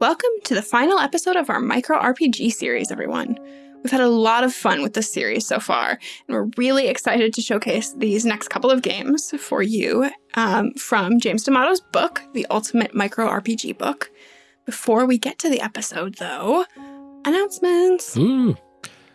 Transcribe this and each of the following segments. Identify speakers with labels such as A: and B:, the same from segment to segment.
A: Welcome to the final episode of our micro RPG series, everyone. We've had a lot of fun with this series so far, and we're really excited to showcase these next couple of games for you um, from James D'Amato's book, The Ultimate Micro RPG Book. Before we get to the episode, though, announcements.
B: Ooh.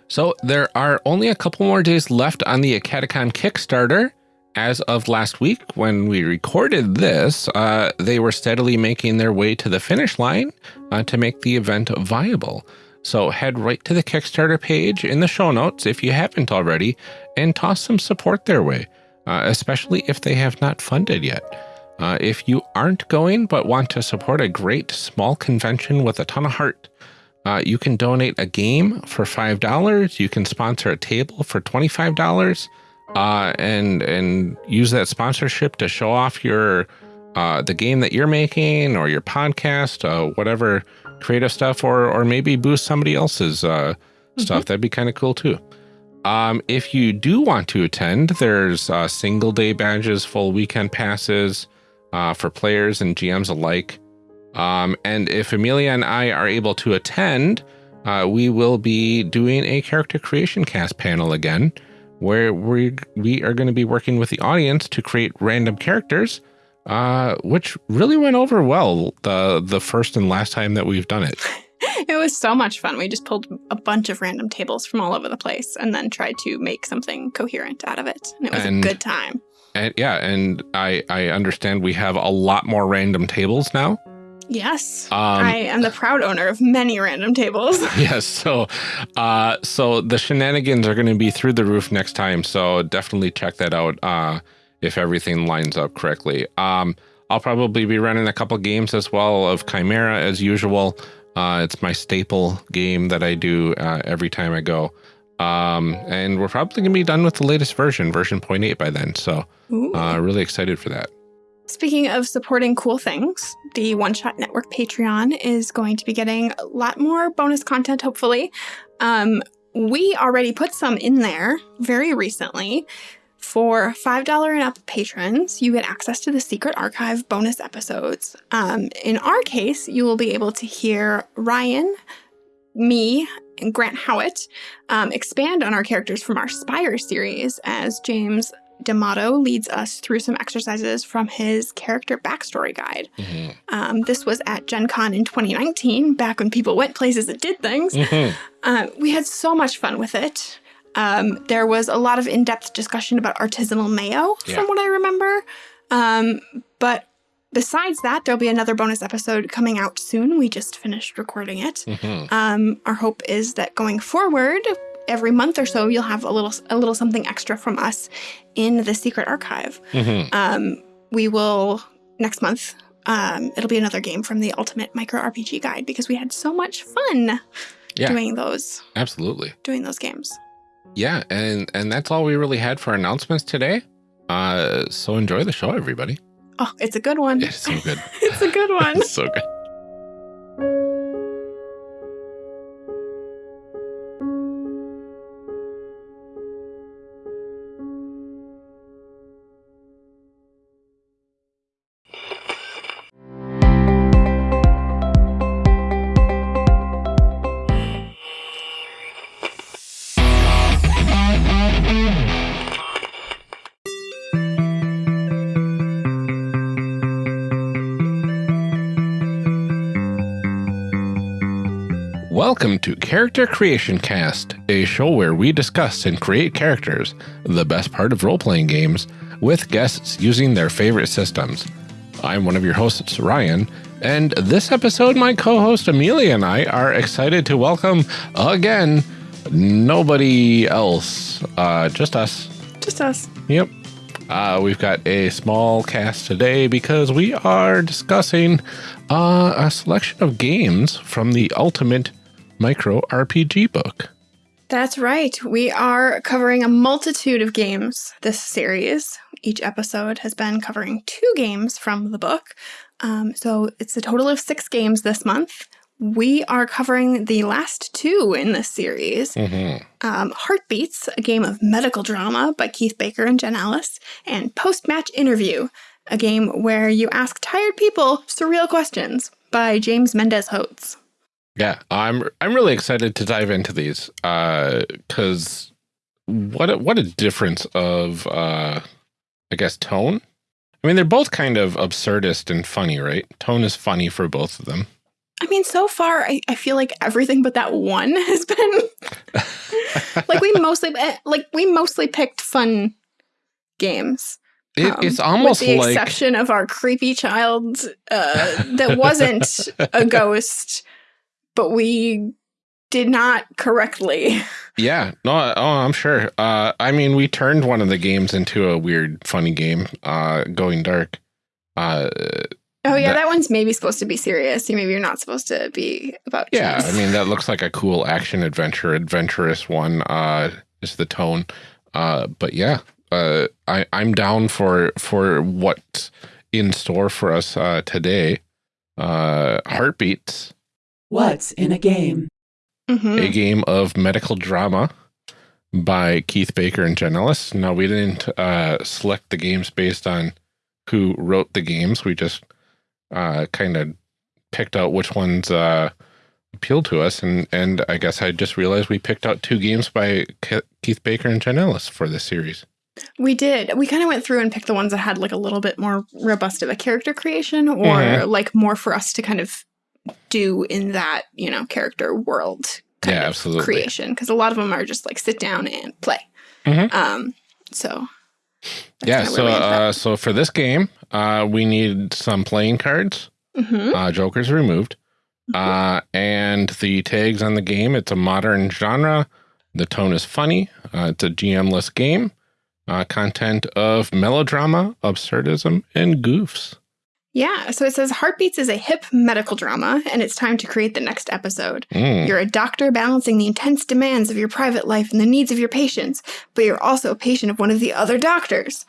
B: So there are only a couple more days left on the Acadecon Kickstarter as of last week, when we recorded this, uh, they were steadily making their way to the finish line uh, to make the event viable. So head right to the Kickstarter page in the show notes if you haven't already and toss some support their way, uh, especially if they have not funded yet. Uh, if you aren't going but want to support a great small convention with a ton of heart, uh, you can donate a game for $5. You can sponsor a table for $25 uh, and and use that sponsorship to show off your uh, the game that you're making or your podcast, uh, whatever creative stuff, or or maybe boost somebody else's uh, mm -hmm. stuff. That'd be kind of cool too. Um, if you do want to attend, there's uh, single day badges, full weekend passes uh, for players and GMs alike. Um, and if Amelia and I are able to attend, uh, we will be doing a character creation cast panel again where we we are going to be working with the audience to create random characters, uh, which really went over well the the first and last time that we've done it.
A: it was so much fun. We just pulled a bunch of random tables from all over the place and then tried to make something coherent out of it. And it was and, a good time.
B: And yeah, and I I understand we have a lot more random tables now.
A: Yes, um, I am the proud owner of many random tables.
B: yes, so uh, so the shenanigans are going to be through the roof next time. So definitely check that out uh, if everything lines up correctly. Um, I'll probably be running a couple games as well of Chimera as usual. Uh, it's my staple game that I do uh, every time I go. Um, and we're probably going to be done with the latest version, version 0.8 by then. So uh, really excited for that.
A: Speaking of supporting cool things, the One Shot Network Patreon is going to be getting a lot more bonus content, hopefully. Um, we already put some in there very recently. For $5 and up patrons, you get access to the Secret Archive bonus episodes. Um, in our case, you will be able to hear Ryan, me, and Grant Howitt um, expand on our characters from our Spire series as James D'Amato leads us through some exercises from his character backstory guide. Mm -hmm. um, this was at Gen Con in 2019, back when people went places and did things. Mm -hmm. uh, we had so much fun with it. Um, there was a lot of in-depth discussion about artisanal mayo, yeah. from what I remember. Um, but besides that, there'll be another bonus episode coming out soon. We just finished recording it. Mm -hmm. our hope is that going forward, every month or so, you'll have a little a little something extra from us in the secret archive. Mm -hmm. um, we will next month. Um, it'll be another game from the Ultimate Micro RPG Guide because we had so much fun yeah, doing those.
B: Absolutely,
A: doing those games.
B: Yeah, and and that's all we really had for announcements today. Uh, so enjoy the show, everybody.
A: Oh, it's a good one.
B: It's so good.
A: it's a good one.
B: it's so good. Welcome to Character Creation Cast, a show where we discuss and create characters, the best part of role playing games, with guests using their favorite systems. I'm one of your hosts, Ryan, and this episode, my co host Amelia and I are excited to welcome again nobody else, uh, just us.
A: Just us.
B: Yep. Uh, we've got a small cast today because we are discussing uh, a selection of games from the Ultimate micro RPG book.
A: That's right. We are covering a multitude of games this series. Each episode has been covering two games from the book. Um, so it's a total of six games this month. We are covering the last two in this series. Mm -hmm. um, Heartbeats, a game of medical drama by Keith Baker and Jen Ellis, and Post Match Interview, a game where you ask tired people surreal questions by James Mendez Hodes.
B: Yeah, I'm I'm really excited to dive into these because uh, what a, what a difference of uh, I guess tone. I mean, they're both kind of absurdist and funny, right? Tone is funny for both of them.
A: I mean, so far, I, I feel like everything but that one has been like we mostly eh, like we mostly picked fun games.
B: It, um, it's almost
A: with the
B: like,
A: exception of our creepy child uh, that wasn't a ghost, but we did not correctly.
B: Yeah, no, oh, I'm sure. Uh, I mean, we turned one of the games into a weird, funny game, uh, Going Dark. Uh,
A: oh yeah, that, that, one's maybe supposed to be serious. You maybe you're not supposed to be about.
B: Yeah, I mean that looks like a cool action adventure, adventurous one. Uh, is the tone. Uh, but yeah, uh, I I'm down for for what's in store for us uh, today. Uh, heartbeats.
C: What's in a game?
B: Mm -hmm. A game of medical drama by Keith Baker and Jen Ellis. Now we didn't uh, select the games based on who wrote the games. We just uh, kind of picked out which ones uh, appealed to us, and and I guess I just realized we picked out two games by Keith Baker and Jen Ellis for this series.
A: We did. We kind of went through and picked the ones that had like a little bit more robust of a character creation or mm -hmm. like more for us to kind of do in that, you know, character world kind
B: yeah,
A: of
B: absolutely.
A: creation. Because a lot of them are just like sit down and play.
B: Mm -hmm.
A: Um, so
B: yeah, so uh, so for this game, uh, we need some playing cards.
A: Mm -hmm.
B: uh, Joker's removed. Mm -hmm. uh, and the tags on the game, it's a modern genre. The tone is funny. Uh, it's a GM-less game uh, content of melodrama, absurdism, and goofs.
A: Yeah, so it says Heartbeats is a hip medical drama, and it's time to create the next episode.
B: Mm.
A: You're a doctor balancing the intense demands of your private life and the needs of your patients, but you're also a patient of one of the other doctors.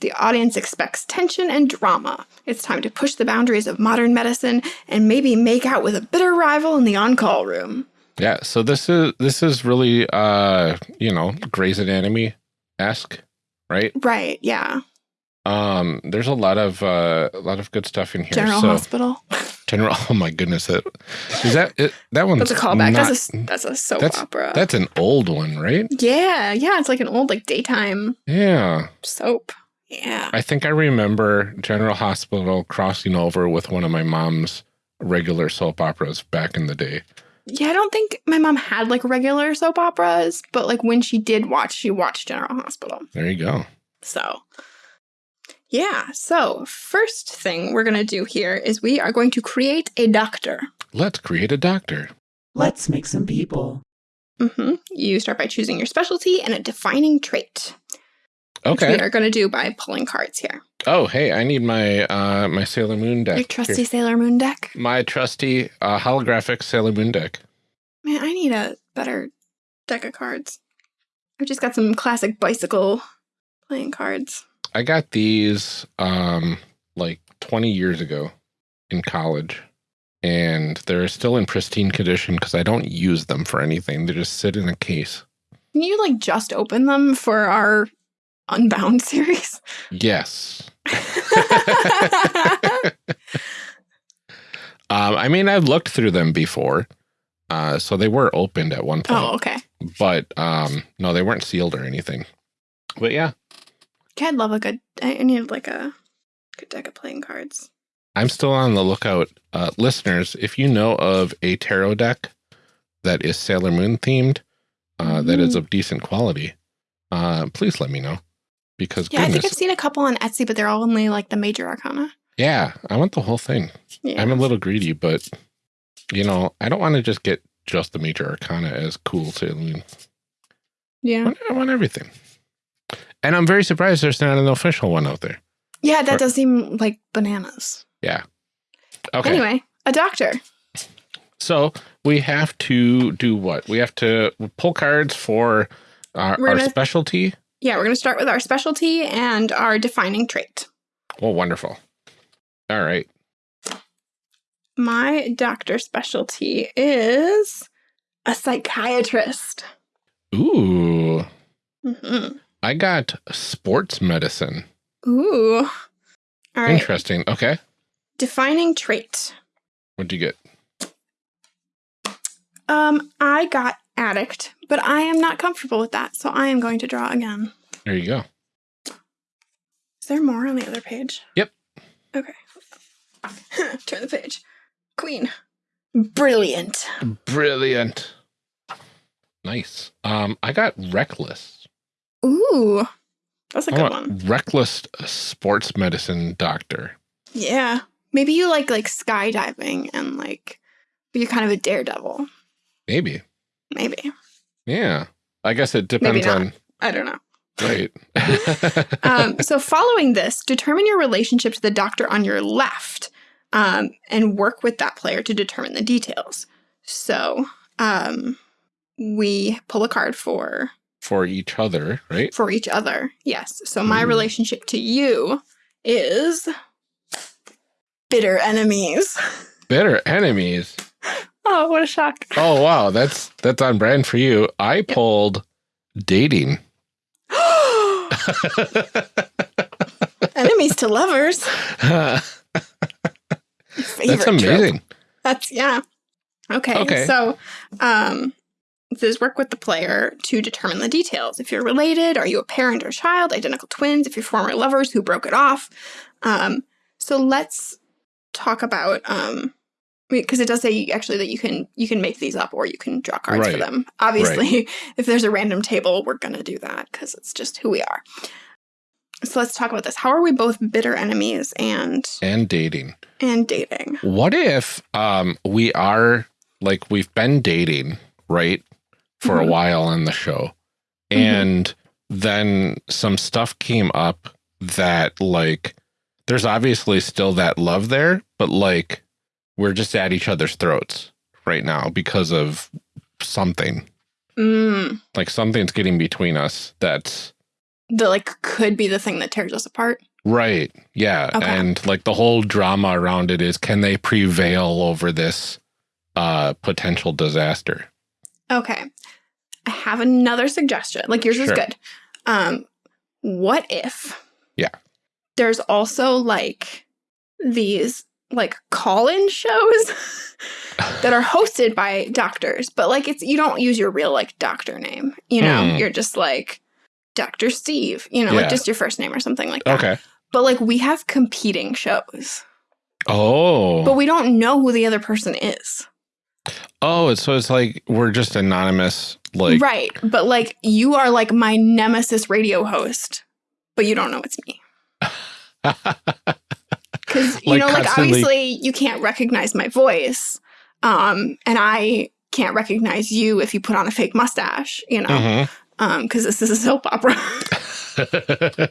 A: The audience expects tension and drama. It's time to push the boundaries of modern medicine and maybe make out with a bitter rival in the on-call room.
B: Yeah, so this is this is really uh, you know, Grey's Anatomy-esque right?
A: Right. Yeah.
B: Um, there's a lot of uh, a lot of good stuff in here.
A: General so, Hospital.
B: General. Oh my goodness! That is that it, that one's
A: that's a callback. Not, that's a that's a soap
B: that's,
A: opera.
B: That's an old one, right?
A: Yeah, yeah. It's like an old like daytime.
B: Yeah.
A: Soap. Yeah.
B: I think I remember General Hospital crossing over with one of my mom's regular soap operas back in the day.
A: Yeah, I don't think my mom had like regular soap operas, but like when she did watch, she watched General Hospital.
B: There you go.
A: So, yeah. So, first thing we're going to do here is we are going to create a doctor.
B: Let's create a doctor.
C: Let's make some people.
A: Mm -hmm. You start by choosing your specialty and a defining trait.
B: Okay.
A: we are going to do by pulling cards here.
B: Oh, hey, I need my uh, my Sailor Moon deck.
A: Your trusty here. Sailor Moon deck?
B: My trusty uh, holographic Sailor Moon deck.
A: Man, I need a better deck of cards. I've just got some classic bicycle playing cards.
B: I got these um, like 20 years ago in college. And they're still in pristine condition because I don't use them for anything. They just sit in a case.
A: Can you like just open them for our Unbound series?
B: Yes. um, I mean, I've looked through them before. Uh, so they were opened at one point.
A: Oh, okay.
B: But um, no, they weren't sealed or anything. But yeah.
A: I'd love a good, I need like a good deck of playing cards.
B: I'm still on the lookout. Uh, listeners, if you know of a tarot deck that is Sailor Moon themed, uh, mm. that is mm. of decent quality, uh, please let me know because
A: yeah, goodness. I think I've seen a couple on Etsy, but they're all only like the major arcana.
B: Yeah, I want the whole thing. Yeah. I'm a little greedy, but you know, I don't want to just get just the major arcana as cool Sailor Moon.
A: Yeah, I
B: want, I want, everything. And I'm very surprised there's not an official one out there.
A: Yeah, that or, does seem like bananas.
B: Yeah. Okay.
A: Anyway, a doctor.
B: So we have to do what? We have to pull cards for our, our gonna, specialty.
A: Yeah, we're going to start with our specialty and our defining trait.
B: Well, wonderful. All right.
A: My doctor specialty is a psychiatrist.
B: Ooh.
A: Mm -hmm.
B: I got sports medicine.
A: Ooh.
B: All right. Interesting. Okay.
A: Defining trait.
B: What'd you get?
A: Um, I got addict, but I am not comfortable with that, so I am going to draw again.
B: There you go.
A: Is there more on the other page?
B: Yep.
A: Okay. Turn the page. Queen. Brilliant.
B: Brilliant. Nice. Um, I got reckless.
A: Ooh. That's a
B: I
A: good one.
B: reckless sports medicine doctor.
A: Yeah. Maybe you like like skydiving and like you're kind of a daredevil.
B: Maybe.
A: Maybe.
B: Yeah. I guess it depends on
A: I don't know.
B: right.
A: Um, so following this, determine your relationship to the doctor on your left um, and work with that player to determine the details. So um, we pull a card for
B: For each other, right?
A: for each other. Yes. So my
B: Ooh.
A: relationship to you is bitter enemies.
B: Bitter enemies.
A: Oh, what a shock.
B: Oh wow, that's that's on brand for you. I pulled dating.
A: enemies to lovers.
B: that's
A: trope.
B: amazing.
A: That's yeah. Okay.
B: Okay.
A: So um this work with the player to determine the details. If you're related, are you a parent or child, identical twins, if you're former lovers who broke it off. Um so let's talk about um because it does say actually that you can you can make these up or you can draw cards for them. Obviously, if there's a random table, we're gonna do that because it's just who we are. So let's talk about this. How are we both bitter enemies and
B: And dating.
A: and dating?
B: What if um we are like we've been dating, right? For
A: Mhm.
B: a while on the show.
A: Mhm.
B: And then some stuff came up that like there's obviously still that love there, but like we're just at each other's throats right now because of something.
A: Mm.
B: Like something's getting between us that's
A: that like could be the thing that tears us apart.
B: Right. Yeah.
A: Okay.
B: And like the whole drama around it is can they prevail over this uh potential disaster?
A: Okay. I have another suggestion. Like yours is good. Um what if
B: Yeah.
A: There's also like these like call-in shows that are hosted by doctors, but like it's you don't use your real like doctor name. You know,
B: Hmm.
A: you're just like Dr. Steve, you know,
B: Yeah.
A: like just your first name or something like that.
B: Okay.
A: But like we have competing shows,
B: Oh.
A: but we don't know who the other person is.
B: Oh, so it's like we're just anonymous like
A: right. But like you are like my nemesis radio host, but you don't know it's me. Because you
B: Like
A: know, like obviously you can't recognize my voice. Um, and I can't recognize you if you put on a fake mustache, you know,
B: Mhm.
A: um, because this is a soap opera.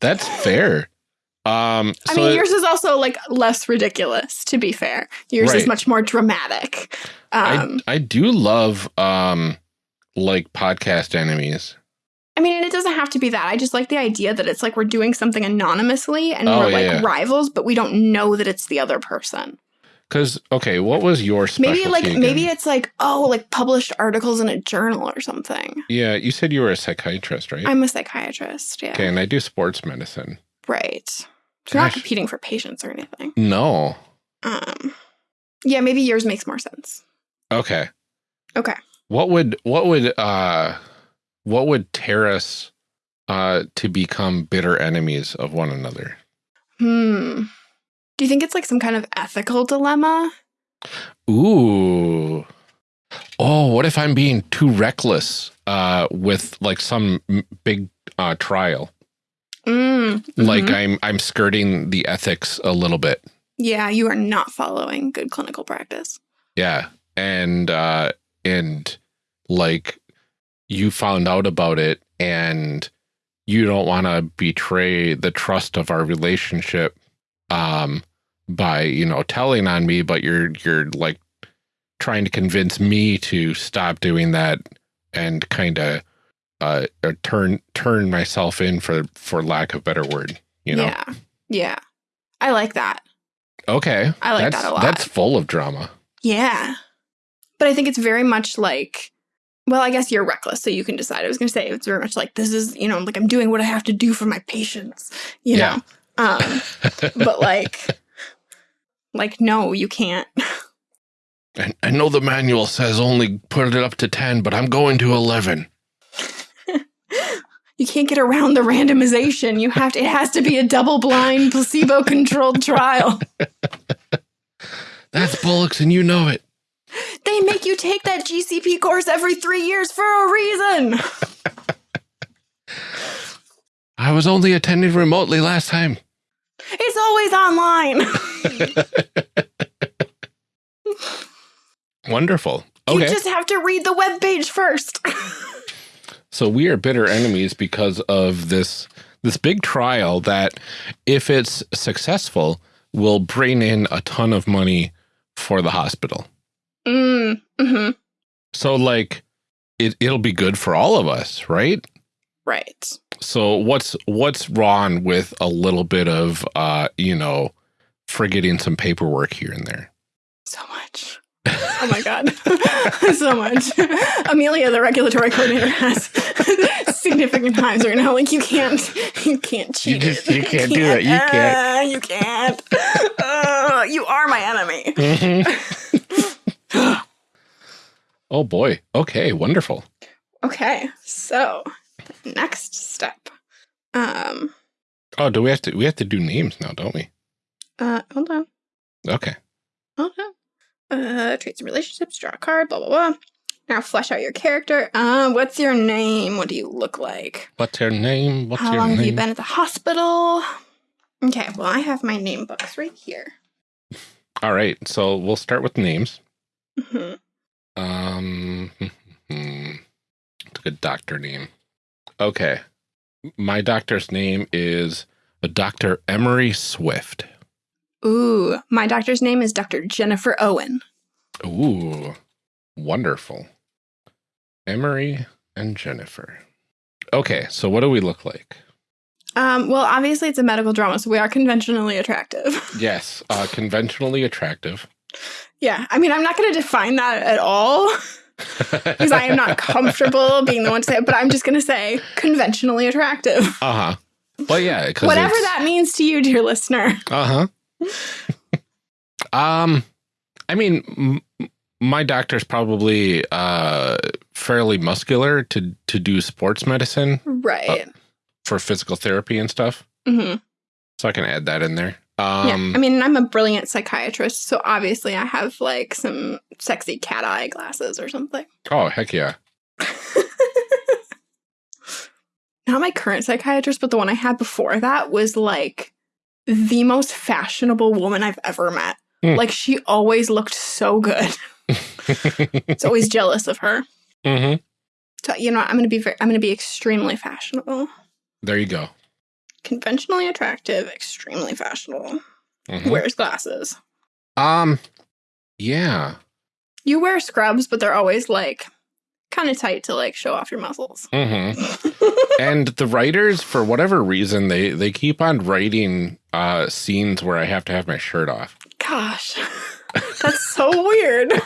B: That's fair. Um
A: I
B: so
A: mean, yours is also like less ridiculous, to be fair. Yours is much more dramatic. Um,
B: I I do love um like podcast enemies.
A: I mean, it doesn't have to be that. I just like the idea that it's like we're doing something anonymously and
B: Oh,
A: we're like
B: yeah.
A: rivals, but we don't know that it's the other person.
B: Cause okay, what was your specialty?
A: Maybe like
B: again?
A: maybe it's like oh, like published articles in a journal or something.
B: Yeah, you said you were a psychiatrist, right?
A: I'm a psychiatrist. Yeah,
B: okay, and I do sports medicine.
A: right. You're not competing for patients or anything.
B: No.
A: Um, yeah, maybe yours makes more sense.
B: Okay.
A: Okay.
B: What would what would uh what would tear us uh to become bitter enemies of one another?
A: Hmm. Do you think it's like some kind of ethical dilemma?
B: Ooh. Oh, what if I'm being too reckless uh with like some big uh trial?
A: Mm,
B: Like. I'm I'm skirting the ethics a little bit.
A: yeah, you are not following good clinical practice.
B: Yeah. And uh and like you found out about it and you don't want to betray the trust of our relationship um by, you know, telling on me, but you're you're like trying to convince me to stop doing that and kind of uh or turn turn myself in for for lack of better word, you know.
A: Yeah, yeah, I like that.
B: Okay.
A: I like
B: that's
A: that a lot.
B: that's full of drama.
A: Yeah. But I think it's very much like, well, I guess you're reckless, so you can decide. I was going to say it's very much like this is, you know, like I'm doing what I have to do for my patients, you
B: Yeah.
A: know. Um, but like, Like, no, you can't.
B: I, I know the manual says only put it up to 10, but I'm going to 11.
A: You can't get around the randomization. You have to, it has to be a double blind, placebo controlled trial.
B: That's Bullocks, and you know it.
A: They make you take that GCP course every three years for a reason.
B: I was only attending remotely last time.
A: It's always online.
B: Wonderful.
A: You just have to read the web page first.
B: so we are bitter enemies because of this this big trial that if it's successful will bring in a ton of money for the hospital.
A: mm, hmm
B: So like it it'll be good for all of us, right?
A: Right.
B: So what's what's wrong with a little bit of uh, you know, forgetting some paperwork here and there?
A: So much. Oh my god. so much. Amelia, the regulatory coordinator, has significant times right now. Like you can't you can't cheat.
B: just-
A: it.
B: you can't do it. You can't.
A: Uh, you can't. Uh, you are my enemy.
B: Mhm. oh boy. Okay, wonderful.
A: Okay, so next step. Um
B: Oh, do we have to we have to do names now, don't we?
A: uh hold on.
B: Okay.
A: Hold on. Uh traits and relationships, draw a card, blah blah blah. Now flesh out your character. Uh what's your name? What do you look like?
B: What's your name? What's
A: How
B: your
A: long
B: name?
A: have you been at the hospital? Okay, well I have my name books right here.
B: All right. So we'll start with names.
A: hmm
B: Um it's a good doctor name. Okay. My doctor's name is Dr. Emery Swift.
A: Ooh, my doctor's name is Dr. Jennifer Owen.
B: Ooh, wonderful. Emery and Jennifer. Okay, so what do we look like?
A: Um, well, obviously it's a medical drama, so we are conventionally attractive.
B: Yes, uh, conventionally attractive.
A: yeah, I mean, I'm not going to define that at all because I am not comfortable being the one to say it, but I'm just going to say conventionally attractive.
B: Uh huh. Well, yeah.
A: Whatever that means to you, dear listener.
B: Uh huh. Um, I mean, m- my doctor's probably uh fairly muscular to to do sports medicine
A: Right.
B: for physical therapy and stuff.
A: hmm
B: So I can add that in there.
A: yeah.
B: Um,
A: I mean, I'm a brilliant psychiatrist, so obviously I have like some sexy cat eye glasses or something.
B: oh heck yeah.
A: Not my current psychiatrist, but the one I had before that was like the most fashionable woman I've ever met.
B: Hmm.
A: Like she always looked so good. It's always jealous of her.
B: hmm
A: So you know, I'm gonna be very, I'm gonna be extremely fashionable,
B: There you go.
A: conventionally attractive, extremely fashionable.
B: Mhm.
A: Wears glasses.
B: Um, yeah.
A: You wear scrubs, but they're always like kind of tight to like show off your muscles.
B: hmm and the writers, for whatever reason, they they keep on writing uh scenes where I have to have my shirt off.
A: Gosh, that's so weird.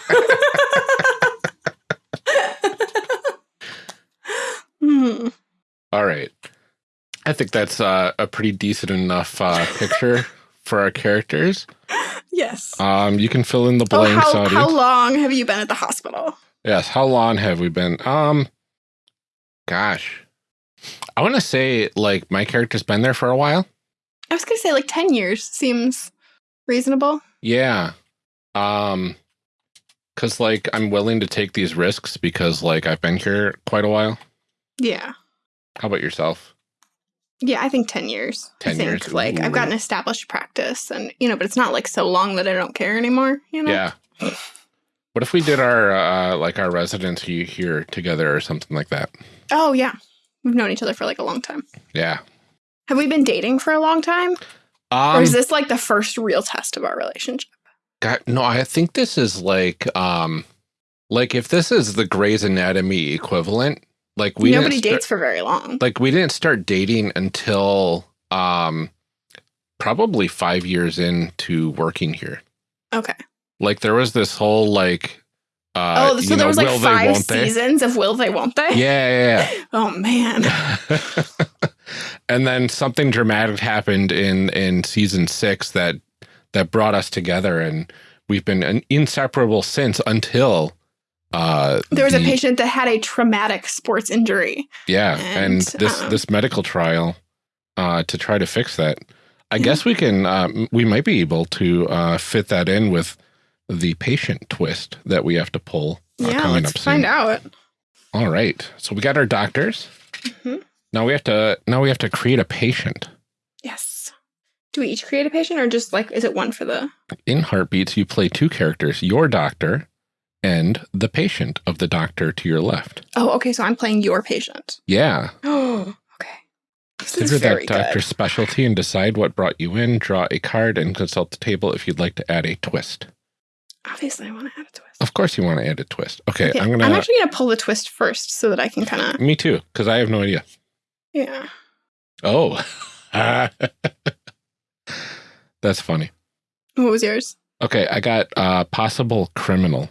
A: hmm.
B: All right. I think that's uh, a pretty decent enough uh, picture for our characters.
A: Yes.
B: Um, you can fill in the
A: Oh,
B: blanks,
A: how, how long have you been at the hospital?
B: yes. How long have we been? Um, gosh, I want to say like my character's been there for a while.
A: I was going to say like 10 years seems reasonable.
B: Yeah. Um, because like I'm willing to take these risks because like I've been here quite a while.
A: Yeah.
B: How about yourself?
A: Yeah, I think 10 years.
B: 10
A: I think,
B: years,
A: Like, I've got an established practice, and, you know, but it's not like so long that I don't care anymore, you know?
B: Yeah. What if we did our uh like our residency here together or something like that?
A: Oh, yeah. We've known each other for like a long time.
B: Yeah.
A: Have we been dating for a long time?
B: Um,
A: or is this like the first real test of our relationship?
B: God, no, I think this is like um like if this is the Grey's Anatomy equivalent, like we
A: Nobody
B: start-
A: dates for very long.
B: like we didn't start dating until um probably 5 years into working here.
A: okay.
B: Like there was this whole like uh
A: oh, so there
B: know,
A: was like five
B: won't they?
A: seasons of Will They Won't They?
B: Yeah, yeah, yeah.
A: Oh, man.
B: and then something dramatic happened in in season 6 that that brought us together, and we've been an inseparable since until uh,
A: There was a patient that had a traumatic sports injury.
B: Yeah, and,
A: And,
B: this
A: um,
B: this medical trial uh, to try to fix that. I
A: Yeah.
B: guess we can. Um, we might be able to uh, fit that in with the patient twist that we have to pull. uh,
A: yeah, let's
B: up
A: find
B: soon.
A: out.
B: All right, so we got our doctors.
A: Mhm.
B: Now we have to. Now we have to create a patient.
A: Yes. Do we each create a patient or just like, is it one for the.
B: In Heartbeats, you play two characters: your doctor and the patient of the doctor to your left.
A: Oh, okay. So I'm playing your patient.
B: Yeah,
A: Oh, okay. This is
B: consider that doctor's
A: good.
B: specialty and decide what brought you in. Draw a card and consult the table if you'd like to add a twist.
A: Obviously, I want to add a twist.
B: Of course, you want to add a twist. Okay,
A: Okay,
B: I'm gonna.
A: I'm actually going to pull the twist first so that I can kind of.
B: me too, because I have no idea.
A: Yeah.
B: Oh, that's funny.
A: What was yours?
B: Okay, I got uh, possible criminal.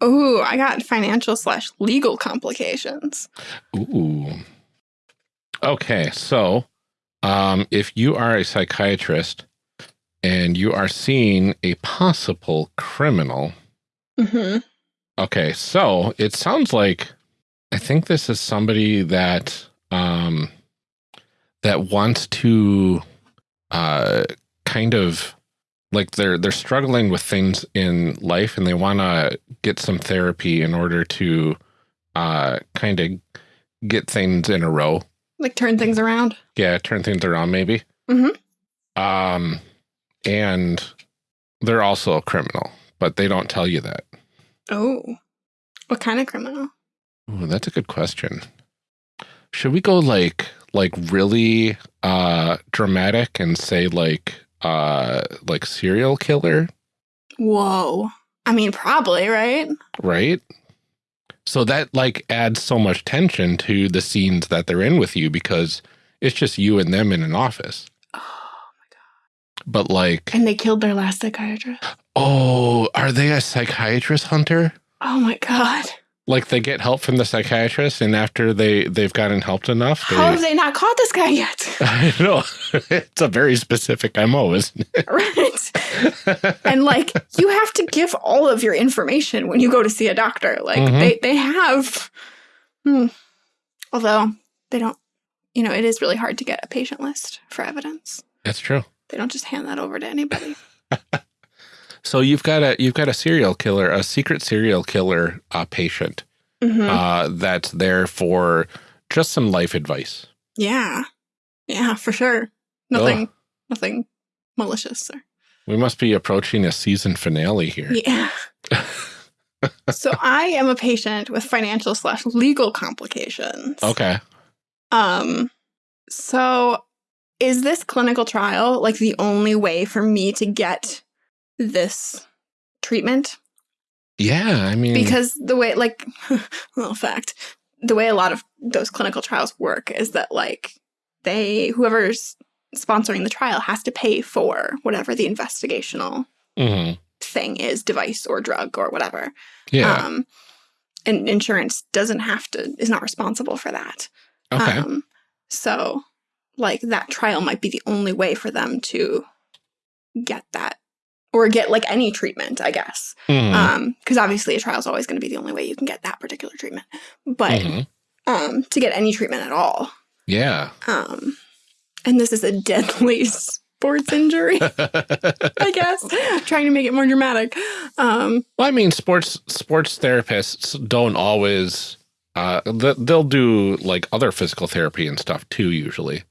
A: Oh, I got financial slash legal complications.
B: Ooh. Okay, so um, if you are a psychiatrist and you are seeing a possible criminal,
A: Mm-hmm.
B: okay, so it sounds like I think this is somebody that um, that wants to uh, kind of like they're they're struggling with things in life and they want to get some therapy in order to uh, kind of get things in a row
A: Like turn things around.
B: yeah, turn things around maybe.
A: Mhm.
B: Um, and they're also a criminal, but they don't tell you that.
A: Oh. What kind of criminal?
B: Ooh, that's a good question. Should we go like like really uh dramatic and say like uh like serial killer,
A: Whoa. I mean, probably, right?
B: right? So that like adds so much tension to the scenes that they're in with you because it's just you and them in an office. But like
A: And they killed their last psychiatrist.
B: Oh, are they a psychiatrist hunter?
A: Oh my god.
B: Like they get help from the psychiatrist, and after they they've gotten helped enough, they,
A: How have they not caught this guy yet?
B: I know it's a very specific mo, isn't it? right.
A: And like you have to give all of your information when you go to see a doctor. Like
B: Mhm.
A: they they have hmm. although they don't you know, it is really hard to get a patient list for evidence.
B: That's true.
A: They don't just hand that over to anybody.
B: So you've got a you've got a serial killer, a secret serial killer uh, patient
A: Mhm.
B: uh, that's there for just some life advice.
A: yeah. Yeah, for sure. Nothing nothing malicious or
B: We must be approaching a season finale here.
A: Yeah. so I am a patient with financial slash legal complications.
B: Okay.
A: Um, so is this clinical trial like the only way for me to get this treatment?
B: Yeah, I mean,
A: Because the way, like, little fact, the way a lot of those clinical trials work is that, like, they, whoever's sponsoring the trial has to pay for whatever the investigational
B: mhm.
A: thing is device or drug or whatever.
B: yeah.
A: Um, and insurance doesn't have to, is not responsible for that.
B: okay.
A: Um, so, like, that trial might be the only way for them to get that or get like any treatment, I guess.
B: Mhm.
A: Um, because obviously a trial is always going to be the only way you can get that particular treatment. But
B: Mhm.
A: um, to get any treatment at all,
B: Yeah.
A: um, and this is a deadly sports injury, I guess. Trying to make it more dramatic. Um,
B: Well, I mean, sports sports therapists don't always. Uh, they'll do like other physical therapy and stuff too. Usually,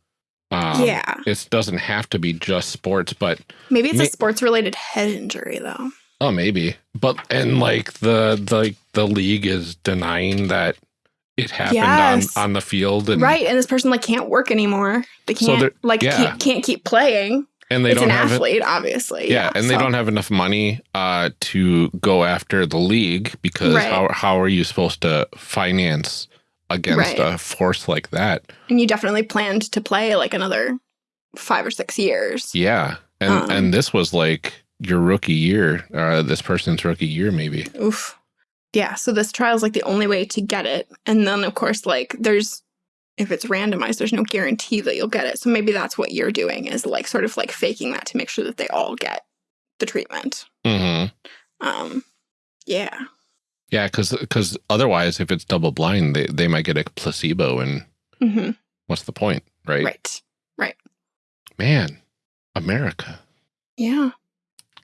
B: um,
A: yeah,
B: it doesn't have to be just sports, but
A: maybe it's a sports-related head injury though.
B: oh, maybe. But and like the the the league is denying that it happened
A: Yes.
B: on on the field, and
A: right, and this person like can't work anymore. They can't
B: they're-
A: like
B: yeah.
A: can't, can't keep playing.
B: and they
A: it's
B: don't
A: an
B: have it.
A: athlete, obviously.
B: Yeah, and they don't have enough money uh, to go after the league because
A: Right.
B: how how are you supposed to finance against
A: Right.
B: a force like that?
A: And you definitely planned to play like another five or six years.
B: Yeah, and
A: Um,
B: and this was like your rookie year, uh, this person's rookie year, maybe.
A: Oof. Yeah, so this trial is like the only way to get it. And then, of course, like there's, if it's randomized, there's no guarantee that you'll get it. So maybe that's what you're doing is like sort of like faking that to make sure that they all get the treatment.
B: hmm
A: Um, yeah.
B: Yeah, because because otherwise, if it's double blind, they, they might get a placebo, and
A: hmm
B: what's the point, right?
A: Right. Right.
B: Man, America.
A: Yeah.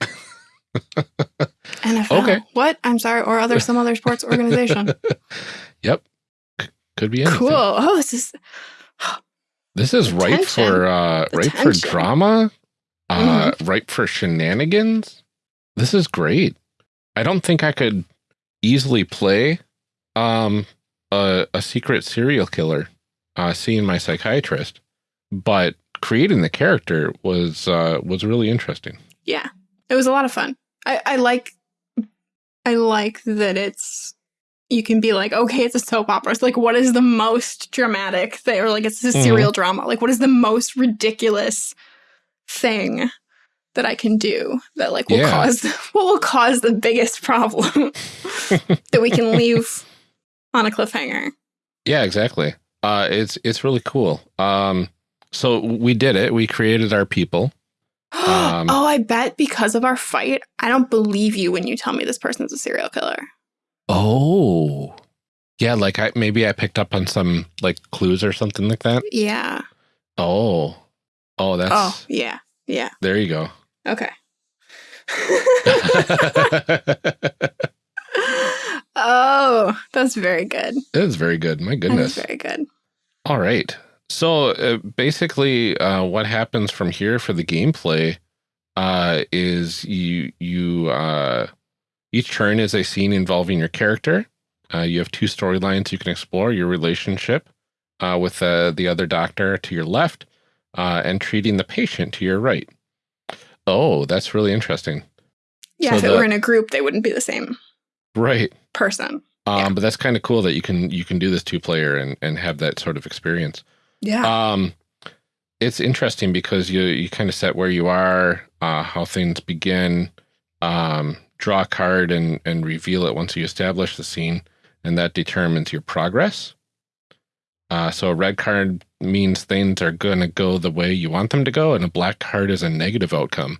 A: NFL.
B: Okay.
A: What? I'm sorry. Or other some other sports organization.
B: Yep. C- could be anything.
A: cool. Oh, this is
B: This is ripe for uh ripe for drama. Uh ripe for shenanigans. This is great. I don't think I could easily play um a, a secret serial killer uh seeing my psychiatrist, but creating the character was uh was really interesting.
A: yeah. It was a lot of fun. I, I like I like that it's you can be like, okay, it's a soap opera. It's like, what is the most dramatic thing? Or like, it's a
B: Mhm.
A: serial drama. Like, what is the most ridiculous thing that I can do that like will
B: Yeah.
A: cause what will cause the biggest problem that we can leave on a cliffhanger?
B: Yeah, exactly. Uh it's it's really cool. Um so we did it. We created our people. Um,
A: oh, I bet because of our fight, I don't believe you when you tell me this person's a serial killer.
B: Oh. Yeah, like I maybe I picked up on some like clues or something like that.
A: Yeah.
B: Oh. Oh, that's
A: oh, yeah. Yeah.
B: there you go.
A: Okay. oh, that's very good.
B: It is very good. My
A: That's
B: goodness.
A: very good.
B: All right. So uh, basically, uh, what happens from here for the gameplay uh, is you you uh, each turn is a scene involving your character. Uh, you have two storylines you can explore: your relationship uh, with uh, the other doctor to your left, uh, and treating the patient to your right. Oh, that's really interesting.
A: Yeah,
B: So
A: if it
B: the-
A: were in a group, they wouldn't be the same
B: Right.
A: person.
B: Um,
A: Yeah.
B: But that's kind of cool that you can you can do this two player and and have that sort of experience.
A: Yeah.
B: Um, it's interesting because you you kind of set where you are, uh, how things begin, um, draw a card and and reveal it once you establish the scene, and that determines your progress. Uh, so a red card means things are going to go the way you want them to go, and a black card is a negative outcome.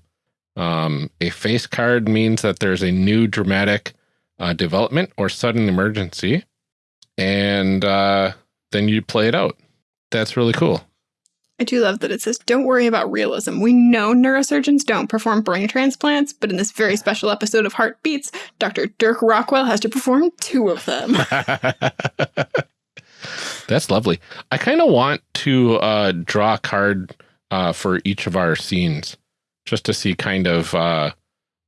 B: Um, a face card means that there's a new dramatic uh, development or sudden emergency, and uh, then you play it out. That's really cool.
A: I do love that it says, don't worry about realism. We know neurosurgeons don't perform brain transplants, but in this very special episode of Heartbeats, Dr. Dirk Rockwell has to perform two of them.
B: That's lovely. I kind of want to uh, draw a card uh, for each of our scenes just to see kind of uh,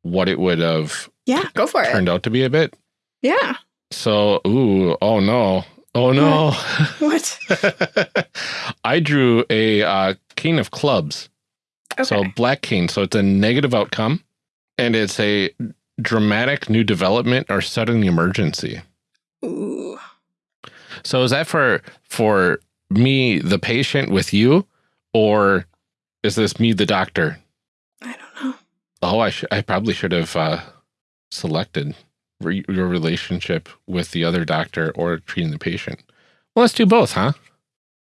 B: what it would have
A: yeah, go for it.
B: turned out to be a bit.
A: Yeah.
B: So, ooh, oh no. Oh no.
A: What?
B: I drew a uh, king of clubs.
A: Okay.
B: So, black king. So, it's a negative outcome and it's a dramatic new development or sudden emergency. So is that for for me, the patient, with you, or is this me, the doctor?
A: I don't know.
B: Oh, I. I probably should have uh, selected re- your relationship with the other doctor or treating the patient. Well, let's do both, huh?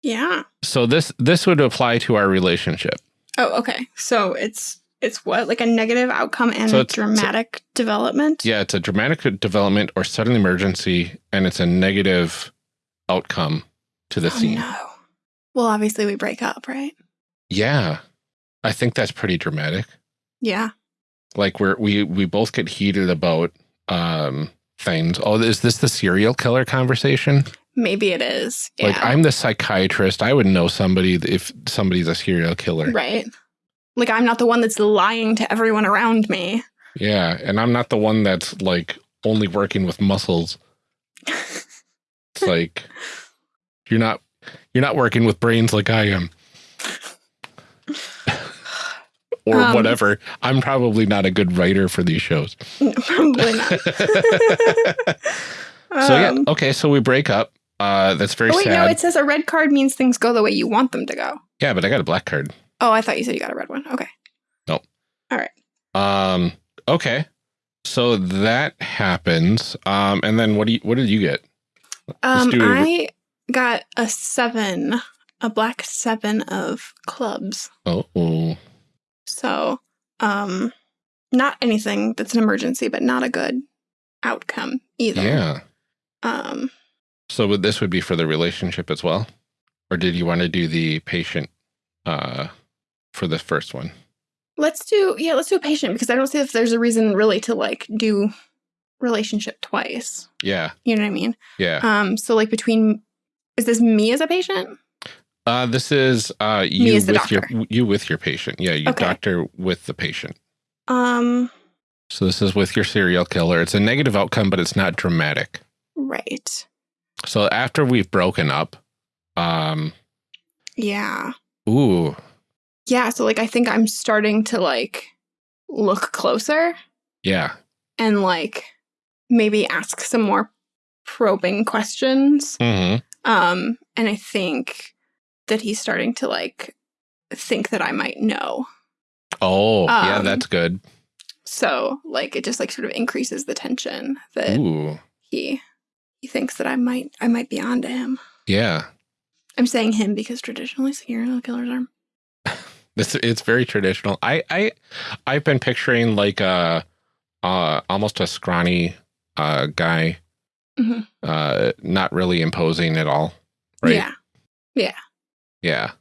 A: Yeah.
B: So this this would apply to our relationship.
A: Oh, okay. So it's it's what like a negative outcome and
B: So
A: a dramatic development.
B: Yeah, it's a dramatic development or sudden emergency, and it's a negative outcome to the
A: Oh,
B: scene.
A: no. Well, obviously we break up, right?
B: Yeah, I think that's pretty dramatic.
A: Yeah.
B: like we're we we both get heated about um things oh is this the serial killer conversation
A: Maybe it is. Yeah.
B: like i'm the psychiatrist i would know somebody if somebody's a serial killer
A: right. Like I'm not the one that's lying to everyone around me.
B: yeah and i'm not the one that's like only working with muscles it's like you're not you're not working with brains like i am or
A: Um,
B: whatever i'm probably not a good writer for these shows
A: probably not.
B: So yeah,
A: Um,
B: okay. So we break up. Uh, that's very
A: Oh wait,
B: sad.
A: no, it says a red card means things go the way you want them to go.
B: yeah, but I got a black card.
A: Oh, I thought you said you got a red one. Okay. Nope. All right.
B: Um, okay. So that happens. Um, and then what do you? What did you get?
A: Um, I got a seven, a black seven of clubs.
B: Oh, oh.
A: So, um, not anything that's an emergency, but not a good outcome either.
B: Yeah.
A: Um,
B: So would this would be for the relationship as well? Or did you want to do the patient uh for the first one?
A: let's do yeah, let's do a patient because I don't see if there's a reason really to like do relationship twice.
B: Yeah.
A: You know what I mean?
B: Yeah.
A: Um, so like between is this me as a patient?
B: Uh this is uh you with your you with your patient. Yeah, you
A: Okay.
B: doctor with the patient.
A: Um,
B: So this is with your serial killer. It's a negative outcome, but it's not dramatic.
A: right.
B: So after we've broken up, um
A: Yeah.
B: ooh,
A: Yeah, so like I think I'm starting to like look closer
B: yeah.
A: and like maybe ask some more probing questions.
B: Mm-hmm.
A: Um, and I think that he's starting to like think that I might know.
B: Oh, yeah,
A: Um,
B: that's good.
A: So like it just like sort of increases the tension that
B: Ooh.
A: he he thinks that I might I might be onto him.
B: Yeah.
A: I'm saying him because traditionally serial killers are
B: This it's very traditional. I I I've been picturing like a uh almost a scrawny uh guy
A: Mhm.
B: uh not really imposing at all. Right?
A: Yeah.
B: Yeah. Yeah.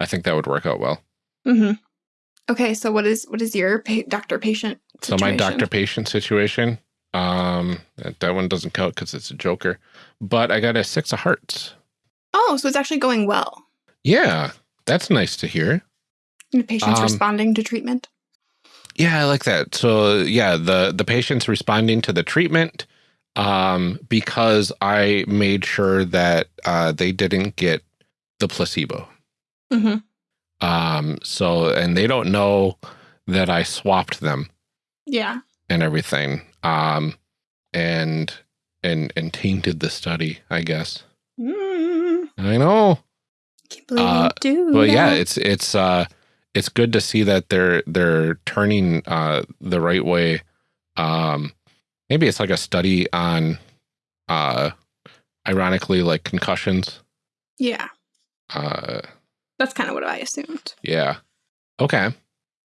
B: I think that would work out well.
A: hmm Okay, so what is what is your pa- doctor patient?
B: So my doctor patient situation, um that, that one doesn't count cuz it's a joker, but I got a 6 of hearts.
A: Oh, so it's actually going well.
B: Yeah. That's nice to hear.
A: The patient's
B: Um,
A: responding to treatment.
B: Yeah, I like that. So yeah, the the patient's responding to the treatment um because I made sure that uh they didn't get the placebo.
A: hmm
B: Um so and they don't know that I swapped them
A: Yeah.
B: and everything. Um and and and tainted the study, I guess.
A: Mm,
B: I know.
A: can't believe
B: Uh,
A: you do.
B: But yeah, it's it's uh it's good to see that they're they're turning uh the right way. Um maybe it's like a study on uh ironically like concussions.
A: yeah.
B: Uh
A: That's kind of what I assumed.
B: yeah. Okay.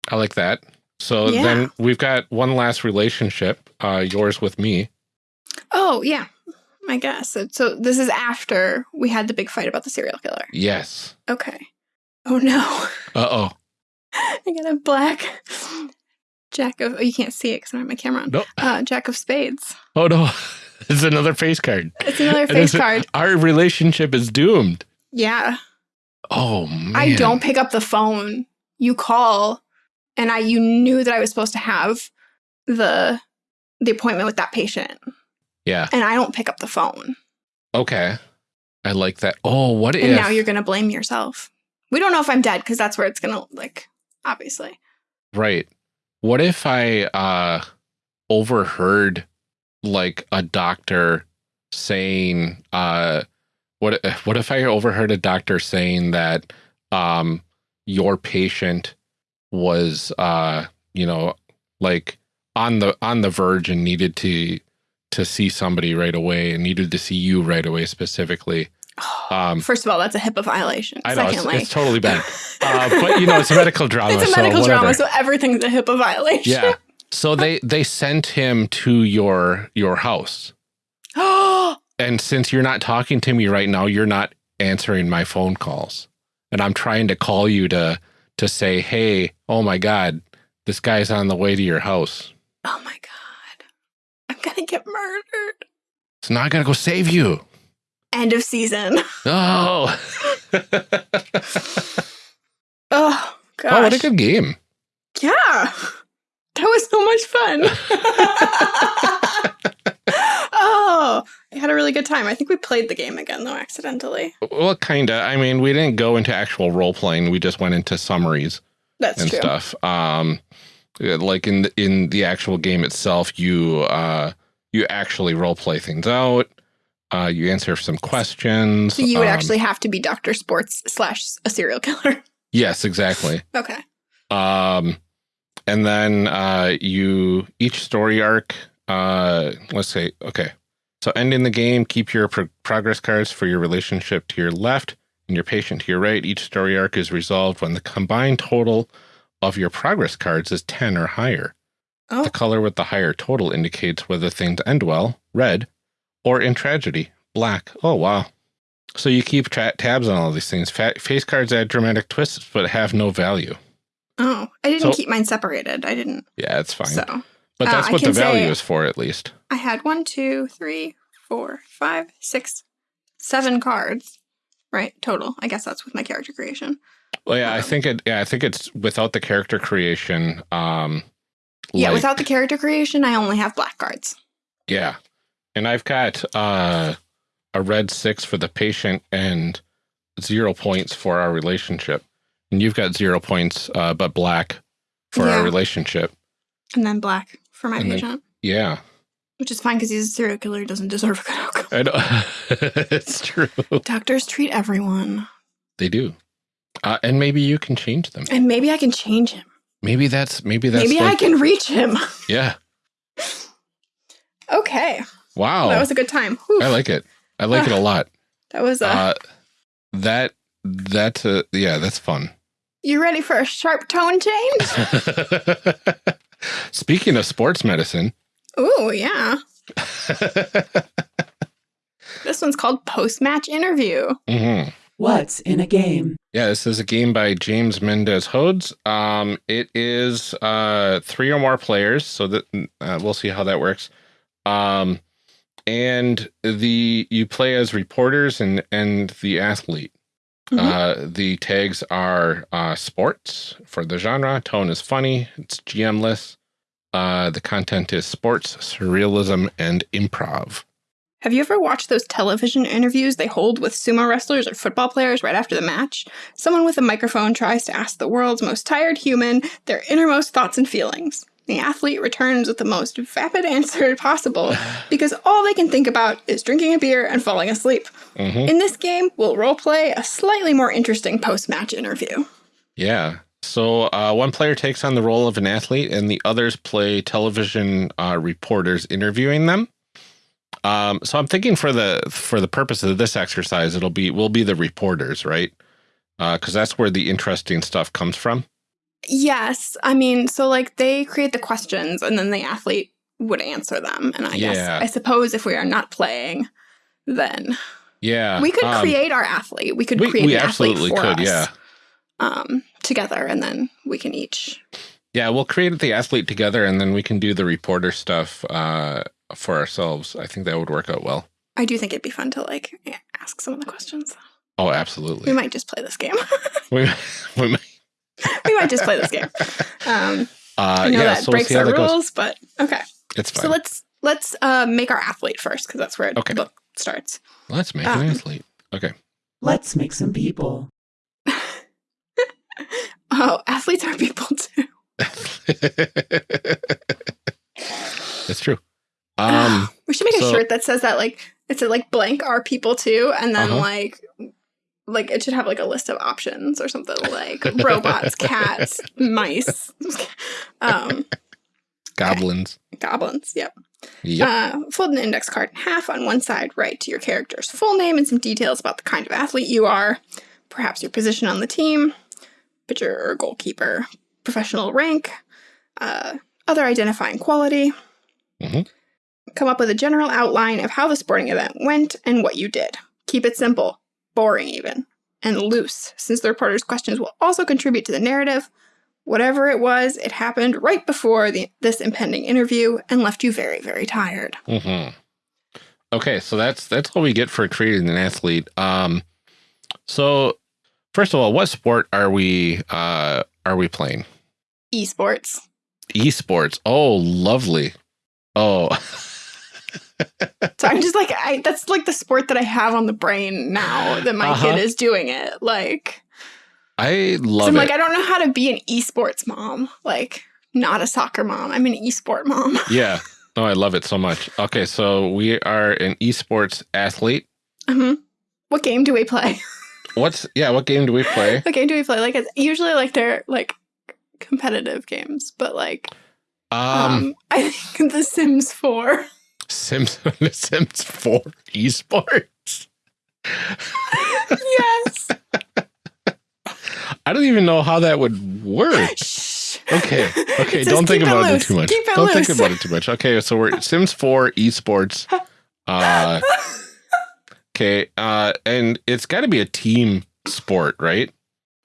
B: I like that. So
A: Yeah.
B: then we've got one last relationship, uh yours with me.
A: Oh yeah, I guess. So, so this is after we had the big fight about the serial killer.
B: Yes.
A: Okay. Oh no,
B: Uh-oh.
A: I got a black jack of. Oh, you can't see it because I don't have my camera on.
B: No.
A: Uh, jack of spades.
B: Oh no. it's another face card.
A: It's another face
B: it's-
A: card.
B: Our relationship is doomed.
A: Yeah.
B: Oh man.
A: I don't pick up the phone. You call, and I you knew that I was supposed to have the the appointment with that patient,
B: Yeah.
A: and I don't pick up the phone.
B: Okay. I like that. Oh, what
A: And
B: if
A: now you're gonna blame yourself. We don't know if I'm dead because that's where it's gonna like obviously.
B: right. What if I uh overheard like a doctor saying uh what what if I overheard a doctor saying that um your patient was uh you know like on the on the verge and needed to to see somebody right away and needed to see you right away specifically. Um
A: First of all, that's a HIPAA violation.
B: I know
A: Secondly,
B: it's totally bad. Uh, but you know, it's a medical drama.
A: it's a
B: so
A: medical
B: whatever.
A: drama, so everything's a HIPAA violation.
B: Yeah. So they they sent him to your your house. And since you're not talking to me right now, you're not answering my phone calls. And I'm trying to call you to to say, "Hey, oh my god, this guy's on the way to your house."
A: oh my god, I'm gonna get murdered.
B: So now I got to go save you.
A: End of season.
B: Oh.
A: Oh gosh.
B: oh, what a good game.
A: Yeah. That was so much fun. oh, I had a really good time. I think we played the game again though accidentally.
B: Well, kind of. I mean, we didn't go into actual role playing. We just went into summaries.
A: That's
B: and
A: true.
B: stuff. Um, like in the, in the actual game itself, you uh you actually role play things out. Uh, you answer some questions.
A: So you would
B: Um,
A: actually have to be Doctor Sports slash a serial killer.
B: yes, exactly.
A: okay.
B: Um, and then uh, you each story arc. Uh, let's say okay. So end in the game, keep your pro- progress cards for your relationship to your left and your patient to your right. Each story arc is resolved when the combined total of your progress cards is ten or higher.
A: Oh,
B: The color with the higher total indicates whether things end well, red, or in tragedy, black. Oh, wow. So you keep tra tabs on all these things. Fa face cards add dramatic twists, but have no value.
A: oh, I didn't
B: So-
A: keep mine separated. I didn't.
B: Yeah, it's fine.
A: So
B: but
A: uh,
B: that's
A: I
B: what the value is for, at least.
A: I had one, two, three, four, five, six, seven cards. Right, total. I guess that's with my character creation.
B: Well, yeah, I
A: Um,
B: think it. Yeah, I think it's without the character creation. Um,
A: Yeah,
B: like-
A: without the character creation, I only have black cards.
B: Yeah. And I've got uh, a red six for the patient and zero points for our relationship. And you've got zero points, uh, but black for
A: Yeah.
B: our relationship.
A: And then black for my
B: And then-
A: patient.
B: Yeah.
A: Which is fine because he's a serial killer. He doesn't deserve a good outcome.
B: I know. it's true.
A: Doctors treat everyone.
B: They do. Uh, and maybe you can change them.
A: And maybe I can change him.
B: Maybe that's, maybe that's,
A: maybe I can reach him.
B: yeah.
A: okay.
B: Wow.
A: That was a good time. Whew.
B: I like it. I like it a lot.
A: that was a.
B: Uh, that, that's, uh, yeah, that's fun.
A: you ready for a sharp tone change?
B: Speaking of sports medicine,
A: Ooh, yeah. This one's called Post Match Interview.
B: Mhm.
C: What's in a game?
B: yeah, this is a game by James Mendez Hodes. Um, it is uh, three or more players, so that uh, we'll see how that works. Um, and the you play as reporters and and the athlete.
A: Mhm.
B: Uh, the tags are uh, sports for the genre. Tone is funny. It's GMless. Uh, the content is sports, surrealism, and improv.
A: Have you ever watched those television interviews they hold with sumo wrestlers or football players right after the match? Someone with a microphone tries to ask the world's most tired human their innermost thoughts and feelings. The athlete returns with the most vapid answer possible because all they can think about is drinking a beer and falling asleep.
B: Mhm.
A: In this game, we'll roleplay a slightly more interesting post match interview.
B: Yeah. So uh, one player takes on the role of an athlete, and the others play television uh, reporters interviewing them. Um, so I'm thinking for the for the purpose of this exercise, it'll be we'll be the reporters, right? Because that's where the interesting stuff comes from.
A: Yes. I mean, so like they create the questions and then the athlete would answer them. And I
B: Yeah.
A: guess, I suppose if we are not playing, then
B: Yeah,
A: we could
B: um,
A: create our athlete. We could
B: We,
A: create
B: we
A: an athlete
B: absolutely
A: for
B: could.
A: us,
B: Yeah,
A: um, together, and then we can each.
B: yeah. We'll create the athlete together, and then we can do the reporter stuff uh, for ourselves. I think that would work out well.
A: I do think it'd be fun to like ask some of the questions.
B: Oh, absolutely.
A: We might just play this game.
B: We, we might-
A: we might just play this game. Um,
B: uh,
A: I know
B: yeah,
A: that
B: so we'll
A: breaks
B: see
A: our
B: that goes.
A: rules, but okay.
B: It's fine.
A: So let's let's uh, make our athlete first because that's where
B: Okay.
A: the book starts.
B: Let's make
A: um,
B: an athlete. Okay.
C: Let's make some people.
A: Oh, athletes are people too.
B: that's true. Um,
A: we should make a shirt that says that like it said like blank are people too, and then
B: Uh-huh.
A: like like it should have like a list of options or something like robots, cats, mice, um,
B: goblins.
A: goblins. Yep.
B: Yep.
A: Uh, fold an index card in half on one side, write to your character's full name and some details about the kind of athlete you are, perhaps your position on the team, pitcher or goalkeeper, professional rank, uh, other identifying quality.
B: Mhm.
A: Come up with a general outline of how the sporting event went and what you did. Keep it simple, boring even, and loose, since the reporter's questions will also contribute to the narrative. Whatever it was, it happened right before the, this impending interview and left you very, very tired.
B: Mm -hmm. Okay, so that's that's all we get for creating an athlete. Um, so first of all, what sport are we uh are we playing?
A: Esports.
B: Esports. Oh, lovely. Oh,
A: So I'm just like, I that's like the sport that I have on the brain now that my
B: Uh-huh.
A: kid is doing it. Like,
B: I love
A: I'm
B: it.
A: like, I don't know how to be an esports mom. Like, not a soccer mom. I'm an esport mom.
B: yeah. No, I love it so much. Okay, so we are an esports athlete.
A: Mhm. What game do we play?
B: What's yeah? What game do we play?
A: what game do we play? Like, it's usually like they're like competitive games, but like,
B: Um,
A: um, I think The Sims 4.
B: Sims Sims Four esports.
A: yes.
B: I don't even know how that would work.
A: Shh.
B: Okay. Okay. Don't think
A: keep it
B: about it, too much.
A: Keep
B: don't think
A: loose.
B: about it too much. Okay. So we're Sims 4 esports. Uh, okay. Uh, and it's got to be a team sport, right?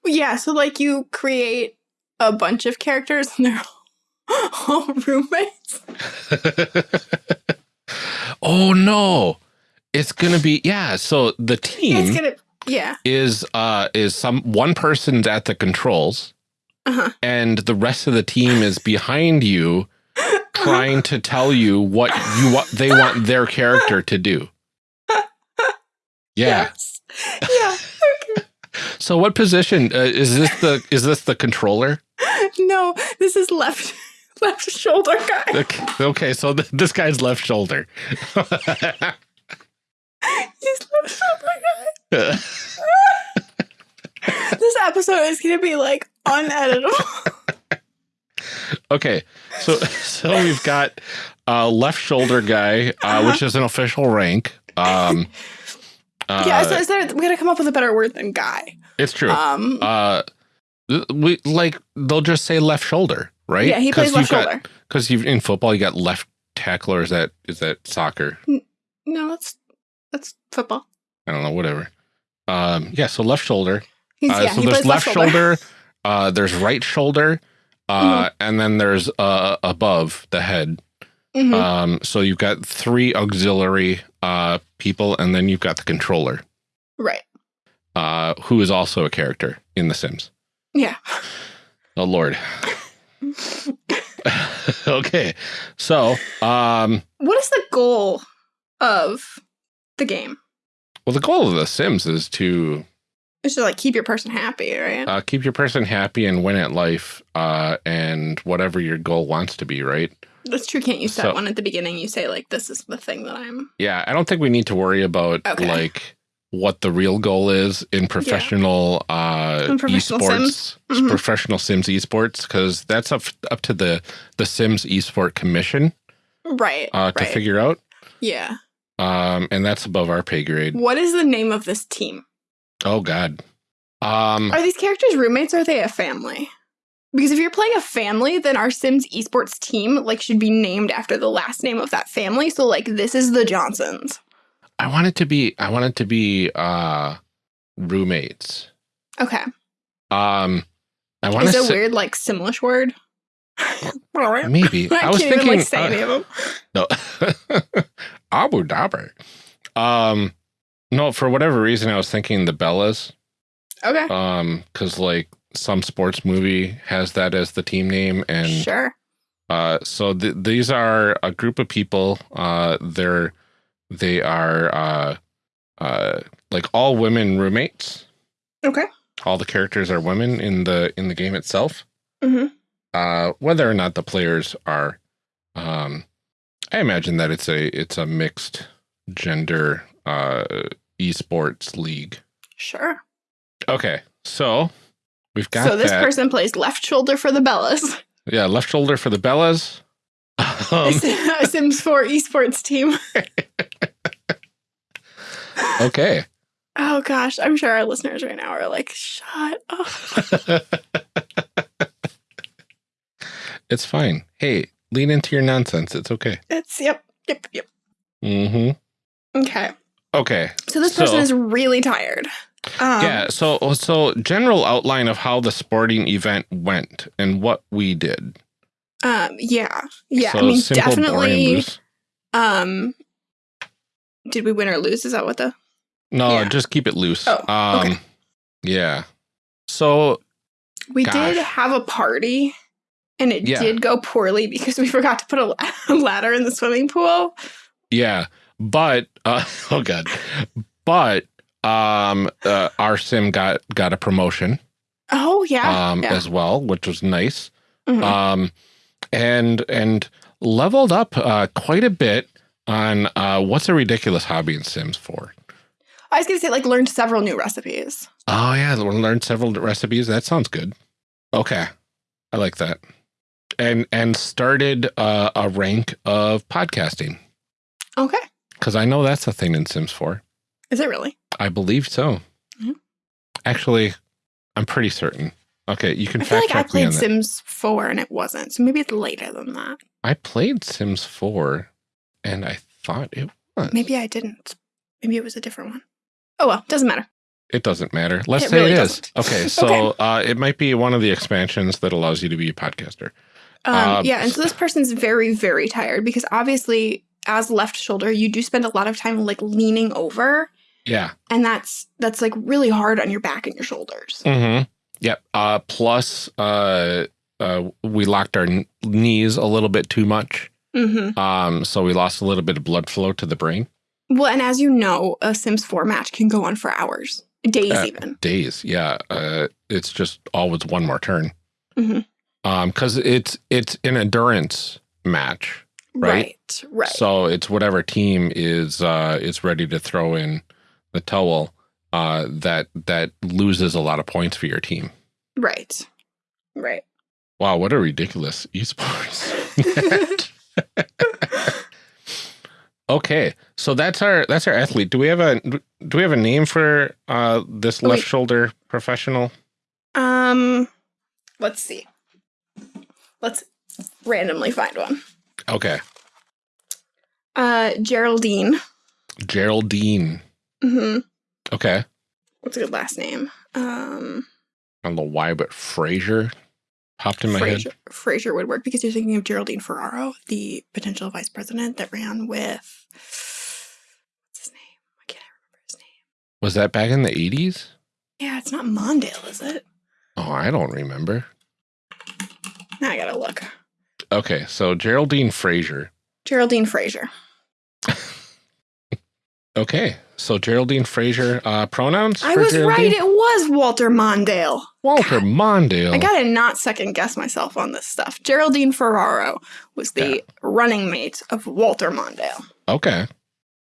A: Yeah, so like you create a bunch of characters and they're all roommates.
B: Oh no. It's going to be yeah, so the team
A: gonna yeah.
B: is uh is some one person's at the controls
A: Uh-huh.
B: and the rest of the team is behind you trying to tell you what you what they want their character to do. Yeah.
A: Yes. Yeah. Okay.
B: So what position uh, is this the is this the controller?
A: no, this is left left shoulder guy.
B: Okay, okay so th this guy's left shoulder.
A: He's left shoulder guy. This episode is gonna be like uneditable.
B: okay. So so we've got uh left shoulder guy uh,
A: Uh-huh.
B: which is an official rank. Um uh,
A: yeah, so is there we gotta come up with a better word than guy.
B: it's true.
A: Um
B: uh we like they'll just say left shoulder, right?
A: yeah, he plays left shoulder.
B: Because in football you got left tackle or is that is that soccer?
A: No, that's that's football.
B: I don't know, whatever. Um yeah, so left shoulder.
A: He's,
B: Uh,
A: yeah,
B: so
A: he
B: there's
A: plays
B: left shoulder, uh, there's right shoulder, uh,
A: Mm-hmm.
B: and then there's uh, above the head.
A: Mhm.
B: Um, so you've got three auxiliary uh, people, and then you've got the controller,
A: right.
B: uh, who is also a character in The Sims.
A: Yeah.
B: Oh Lord. okay, so um,
A: What is the goal of the game?
B: well, the goal of The Sims is to
A: It's to like keep your person happy, right?
B: uh, keep your person happy and win at life, uh, and whatever your goal wants to be, right?
A: That's true. Can't you set
B: so-
A: one at the beginning? You say like, "This is the thing that I'm."
B: Yeah, I don't think we need to worry about
A: Okay.
B: like what the real goal is in professional uh
A: In professional
B: esports,
A: Sims? Mhm.
B: professional Sims esports because that's up up to the the Sims esport commission
A: Right.
B: uh to
A: right.
B: figure out.
A: yeah.
B: Um and that's above our pay grade.
A: What is the name of this team?
B: Oh god. Um
A: Are these characters roommates? Or are they a family? Because if you're playing a family, then our Sims esports team like should be named after the last name of that family. So like, this is the Johnsons.
B: I want it to be I want it to be uh roommates.
A: Okay.
B: Um I want
A: Is
B: to
A: it
B: say
A: weird like Simlish word? I
B: maybe. I, was
A: can't
B: thinking
A: even like say
B: uh,
A: any of them.
B: No. Abu Dhabi. Um, no, for whatever reason, I was thinking the Bellas.
A: Okay.
B: Um, because like some sports movie has that as the team name, and
A: sure.
B: uh, so th these are a group of people. Uh, they're they are uh, uh, like all women roommates.
A: Okay.
B: All the characters are women in the in the game itself.
A: hmm
B: Uh, whether or not the players are, um, I imagine that it's a it's a mixed gender uh esports league.
A: Sure.
B: Okay, so we've got
A: so this
B: that.
A: person plays left shoulder for the Bellas.
B: yeah, left shoulder for the Bellas. Um,
A: a Sims 4 esports team.
B: okay.
A: Oh gosh, I'm sure our listeners right now are like, shut up.
B: it's fine. Hey, lean into your nonsense. It's okay.
A: It's yep, yep, yep.
B: Mm-hmm.
A: Okay.
B: Okay.
A: So this person
B: So-
A: is really tired. Um,
B: yeah. So so general outline of how the sporting event went and what we did.
A: Um. Yeah. Yeah.
B: So
A: I mean, definitely. Um. Did we win or lose? Is that what the?
B: No,
A: Yeah.
B: just keep it loose.
A: Oh,
B: um,
A: okay.
B: Yeah. So
A: We
B: Gosh.
A: did have a party, and it
B: Yeah.
A: did go poorly because we forgot to put a, ladder in the swimming pool.
B: yeah, but uh, oh god, but um, uh, our sim got got a promotion
A: Oh yeah.
B: um
A: yeah.
B: as well, which was nice.
A: Mhm.
B: Um, and and leveled up uh quite a bit on uh what's a ridiculous hobby in Sims 4.
A: I was gonna say like learned several new recipes.
B: Oh yeah, learned several recipes. That sounds good. Okay, I like that. And and started uh, a rank of podcasting
A: Okay.
B: because I know that's a thing in Sims 4.
A: Is it really?
B: I believe so.
A: Mhm.
B: Actually, I'm pretty certain. Okay, you can
A: I feel like I
B: check me on
A: played. Sims 4 and it wasn't. So maybe it's later than that.
B: I played Sims 4 and I thought it was.
A: Maybe I didn't. Maybe it was a different one. Oh well, doesn't matter.
B: It doesn't matter. Let's
A: It
B: say
A: really
B: it is.
A: doesn't.
B: Okay, so Uh, it might be one of the expansions that allows you to be a podcaster.
A: Um,
B: Um,
A: yeah, and so this person's very, very tired because obviously, as left shoulder, you do spend a lot of time like leaning over,
B: Yeah.
A: and that's that's like really hard on your back and your shoulders.
B: Mm-hmm. Yep. Uh, plus, uh, uh, we locked our knees a little bit too much.
A: Mm-hmm.
B: Um, so we lost a little bit of blood flow to the brain.
A: Well, and as you know, a Sims 4 match can go on for hours, days
B: Uh,
A: even.
B: Days. Yeah. Uh, it's just always one more turn.
A: Mhm.
B: Um, because it's it's an endurance match. right.
A: Right, right.
B: So it's whatever team is uh is ready to throw in the towel uh that that loses a lot of points for your team.
A: right. Right.
B: Wow, what a ridiculous esports. okay, so that's our that's our athlete. Do we have a do we have a name for uh this
A: Oh,
B: left
A: wait.
B: shoulder professional?
A: Um, let's see. Let's randomly find one.
B: Okay,
A: Uh, Geraldine.
B: Geraldine.
A: hmm
B: Okay,
A: What's a good last name? Um,
B: I don't know why, but Fraser popped in my
A: Fraser,
B: head.
A: Fraser would work because you're thinking of Geraldine Ferraro, the potential vice president that ran with. What's his name? Why can't I remember his name?
B: Was that back in the eighties?
A: Yeah, it's not Mondale, is it?
B: Oh, I don't remember.
A: Now I gotta look.
B: Okay, so Geraldine Fraser.
A: Geraldine Fraser.
B: Okay, so Geraldine Fraser. Uh, pronouns?
A: I was right. It was Walter Mondale.
B: Walter Mondale.
A: I gotta not second guess myself on this stuff. Geraldine Ferraro was the running mate of Walter Mondale.
B: Okay.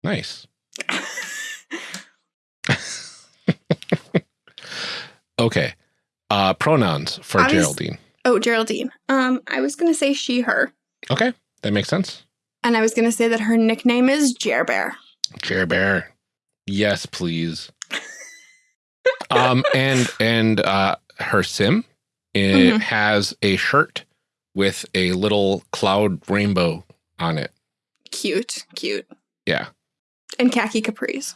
B: Nice. okay. Uh pronouns for
A: was-
B: Geraldine.
A: Oh, Geraldine. Um, I was gonna say she, her,
B: Okay. That makes sense.
A: and I was gonna say that her nickname is Jer Bear.
B: Chair Bear. Yes, please. um and and uh her sim it
A: Mhm.
B: has a shirt with a little cloud rainbow on it.
A: Cute, cute.
B: Yeah.
A: And khaki capris.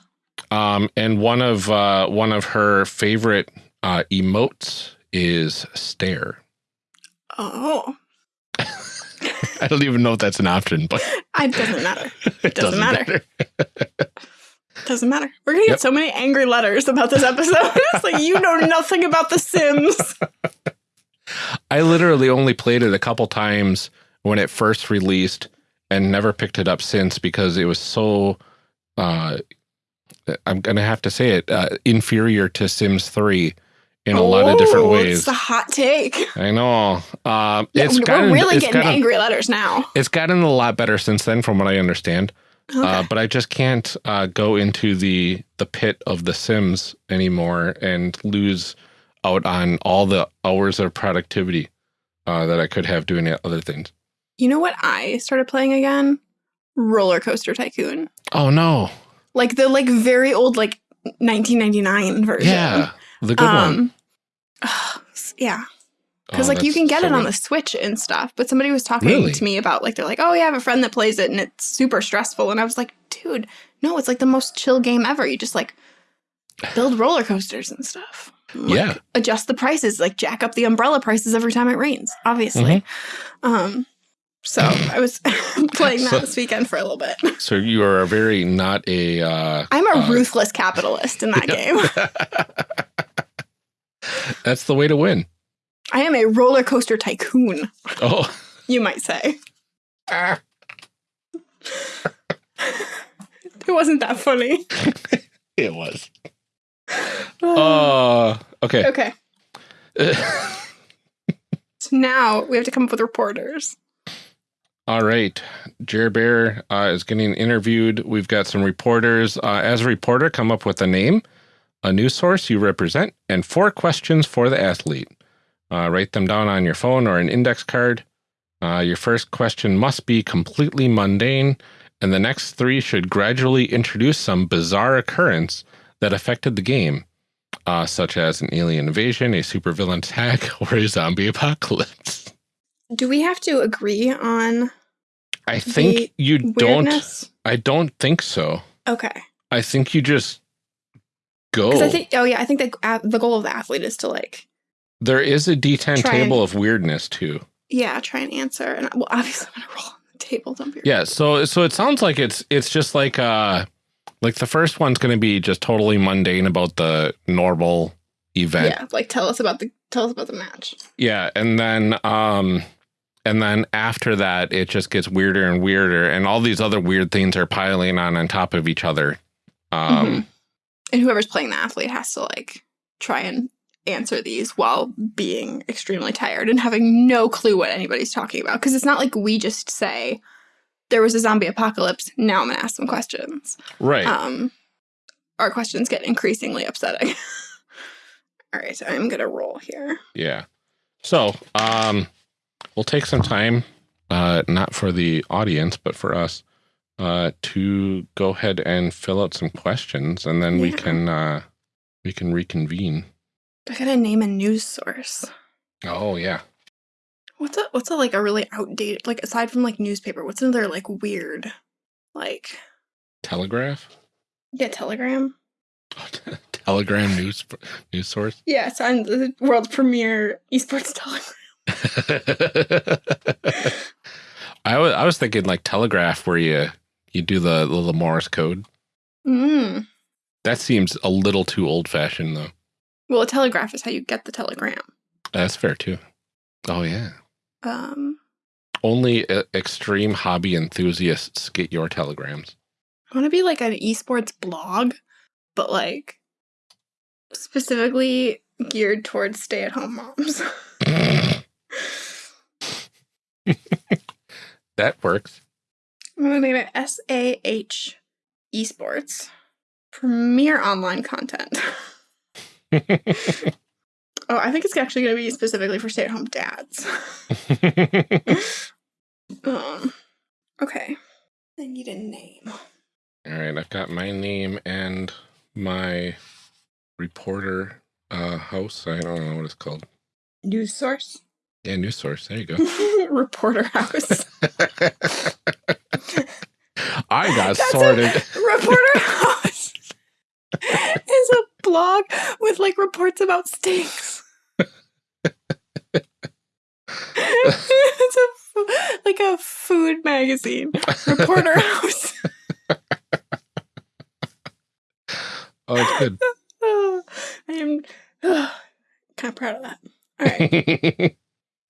B: Um and one of uh one of her favorite uh emotes is stare.
A: Oh,
B: I don't even know if that's an option, but
A: it doesn't matter.
B: it
A: Doesn't matter. Doesn't matter. We're gonna get
B: Yep.
A: so many angry letters about this episode. it's like you know nothing about The Sims.
B: I literally only played it a couple times when it first released and never picked it up since because it was so uh I'm going to have to say it uh, inferior to Sims 3 in a lot of different
A: Oh,
B: ways.
A: It's a hot take.
B: I know. Um
A: Yeah,
B: it's
A: we're
B: gotten
A: really
B: it's
A: getting
B: gotten,
A: angry letters now.
B: it's gotten a lot better since then from what I understand.
A: Okay.
B: Uh, but I just can't uh, go into the the pit of the Sims anymore and lose out on all the hours of productivity uh, that I could have doing other things.
A: you know what I started playing again? Roller Coaster Tycoon.
B: Oh no!
A: Like the like very old like 1999 version.
B: Yeah, the good one.
A: Yeah,
B: Oh,
A: because like you can get
B: so
A: it on the Switch and stuff. But somebody was talking
B: Really?
A: to me about like they're like, oh yeah, I have a friend that plays it and it's super stressful. And I was like, dude, no, it's like the most chill game ever. You just like build roller coasters and stuff. Like,
B: Yeah.
A: adjust the prices, like jack up the umbrella prices every time it rains. Obviously. Um. So I was playing that
B: So-
A: this weekend for a little bit.
B: So you are a very not a. Uh,
A: I'm a
B: uh,
A: ruthless capitalist in that game.
B: That's the way to win.
A: I am a roller coaster tycoon,
B: Oh,
A: you might say.
B: Ah.
A: It wasn't that funny.
B: it was. Uh, okay.
A: okay. So now we have to come up with reporters.
B: All right. Jer Bear uh, is getting interviewed. We've got some reporters. Uh, as a reporter, come up with a name, a news source you represent, and four questions for the athlete. Uh, write them down on your phone or an index card. Uh, your first question must be completely mundane, and the next three should gradually introduce some bizarre occurrence that affected the game. uh, such as an alien invasion, a supervillain attack, or a zombie apocalypse.
A: Do we have to agree on
B: I think you don't. I don't think so.
A: Okay.
B: I think you just go.
A: I think, oh yeah, I think the uh, the goal of the athlete is to like,
B: there is a D10 table
A: and-
B: of weirdness too.
A: yeah, try and answer. And well, obviously, I'm gonna roll on the table. Don't be.
B: Yeah, so so it sounds like it's it's just like uh like the first one's going to be just totally mundane about the normal event.
A: Yeah, like tell us about the tell us about the match.
B: Yeah, and then um and then after that it just gets weirder and weirder and all these other weird things are piling on on top of each other. Um
A: Mhm. And whoever's playing the athlete has to like try and answer these while being extremely tired and having no clue what anybody's talking about. Because it's not like we just say there was a zombie apocalypse. Now I'm gonna ask some questions.
B: right.
A: Um, our questions get increasingly upsetting. All right, so I'm gonna roll here.
B: Yeah. So, um, we'll take some time, uh, not for the audience, but for us, uh, to go ahead and fill out some questions, and then we can, uh, we can reconvene.
A: I gotta name a news source.
B: Oh yeah.
A: What's a what's a like a really outdated like aside from like newspaper? What's another like weird, like
B: Telegraph.
A: yeah, Telegram.
B: Telegram news news source.
A: Yeah, it's on the world's premier esports Telegram.
B: I was I was thinking like Telegraph, where you you do the the, the Morse code.
A: Mm.
B: That seems a little too old fashioned, though.
A: Well, a telegraph is how you get the telegram.
B: That's fair too. Oh yeah.
A: Um,
B: Only uh, extreme hobby enthusiasts get your telegrams.
A: I want to be like an esports blog, but like specifically geared towards stay-at-home moms.
B: that works.
A: I'm gonna name it SAH Esports. Premier online content. Oh, I think it's actually gonna be specifically for stay-at-home dads. um, okay. I need a name.
B: All right, I've got my name and my reporter uh, house. I don't know what it's called.
A: News source.
B: Yeah, news source. There you go.
A: Reporter house. That's a-
B: sorted.
A: Reporter house is a blog with like reports about stinks. it's a like a food magazine. Reporter house.
B: Oh, it's good.
A: Oh, I am kind of proud of that. All right.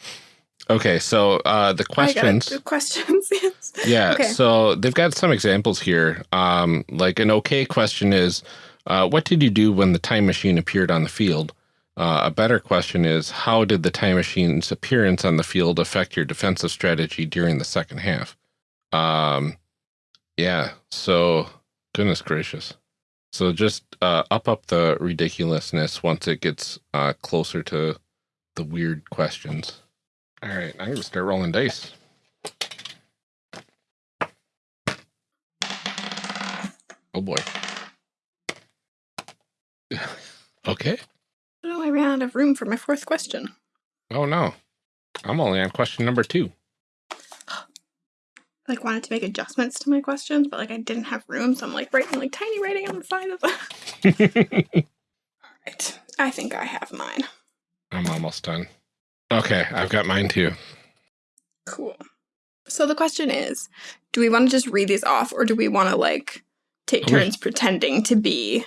B: okay, so uh, the
A: I got it.
B: questions.
A: The questions.
B: Yeah,
A: Okay.
B: so they've got some examples here. Um, like an okay question is, uh, what did you do when the time machine appeared on the field? Uh, a better question is, how did the time machine's appearance on the field affect your defensive strategy during the second half? Um, yeah, so goodness gracious. So just uh, up up the ridiculousness once it gets uh, closer to the weird questions. All right, I'm gonna start rolling dice. Oh boy. okay.
A: Oh, I ran out of room for my fourth question.
B: Oh no. I'm only on question number two.
A: like wanted to make adjustments to my questions, but like I didn't have room, so I'm like writing like tiny writing on the side of the. All right, I think I have mine.
B: I'm almost done. Okay, I've got mine too.
A: Cool. So the question is, do we want to just read these off, or do we want to like take turns pretending to be?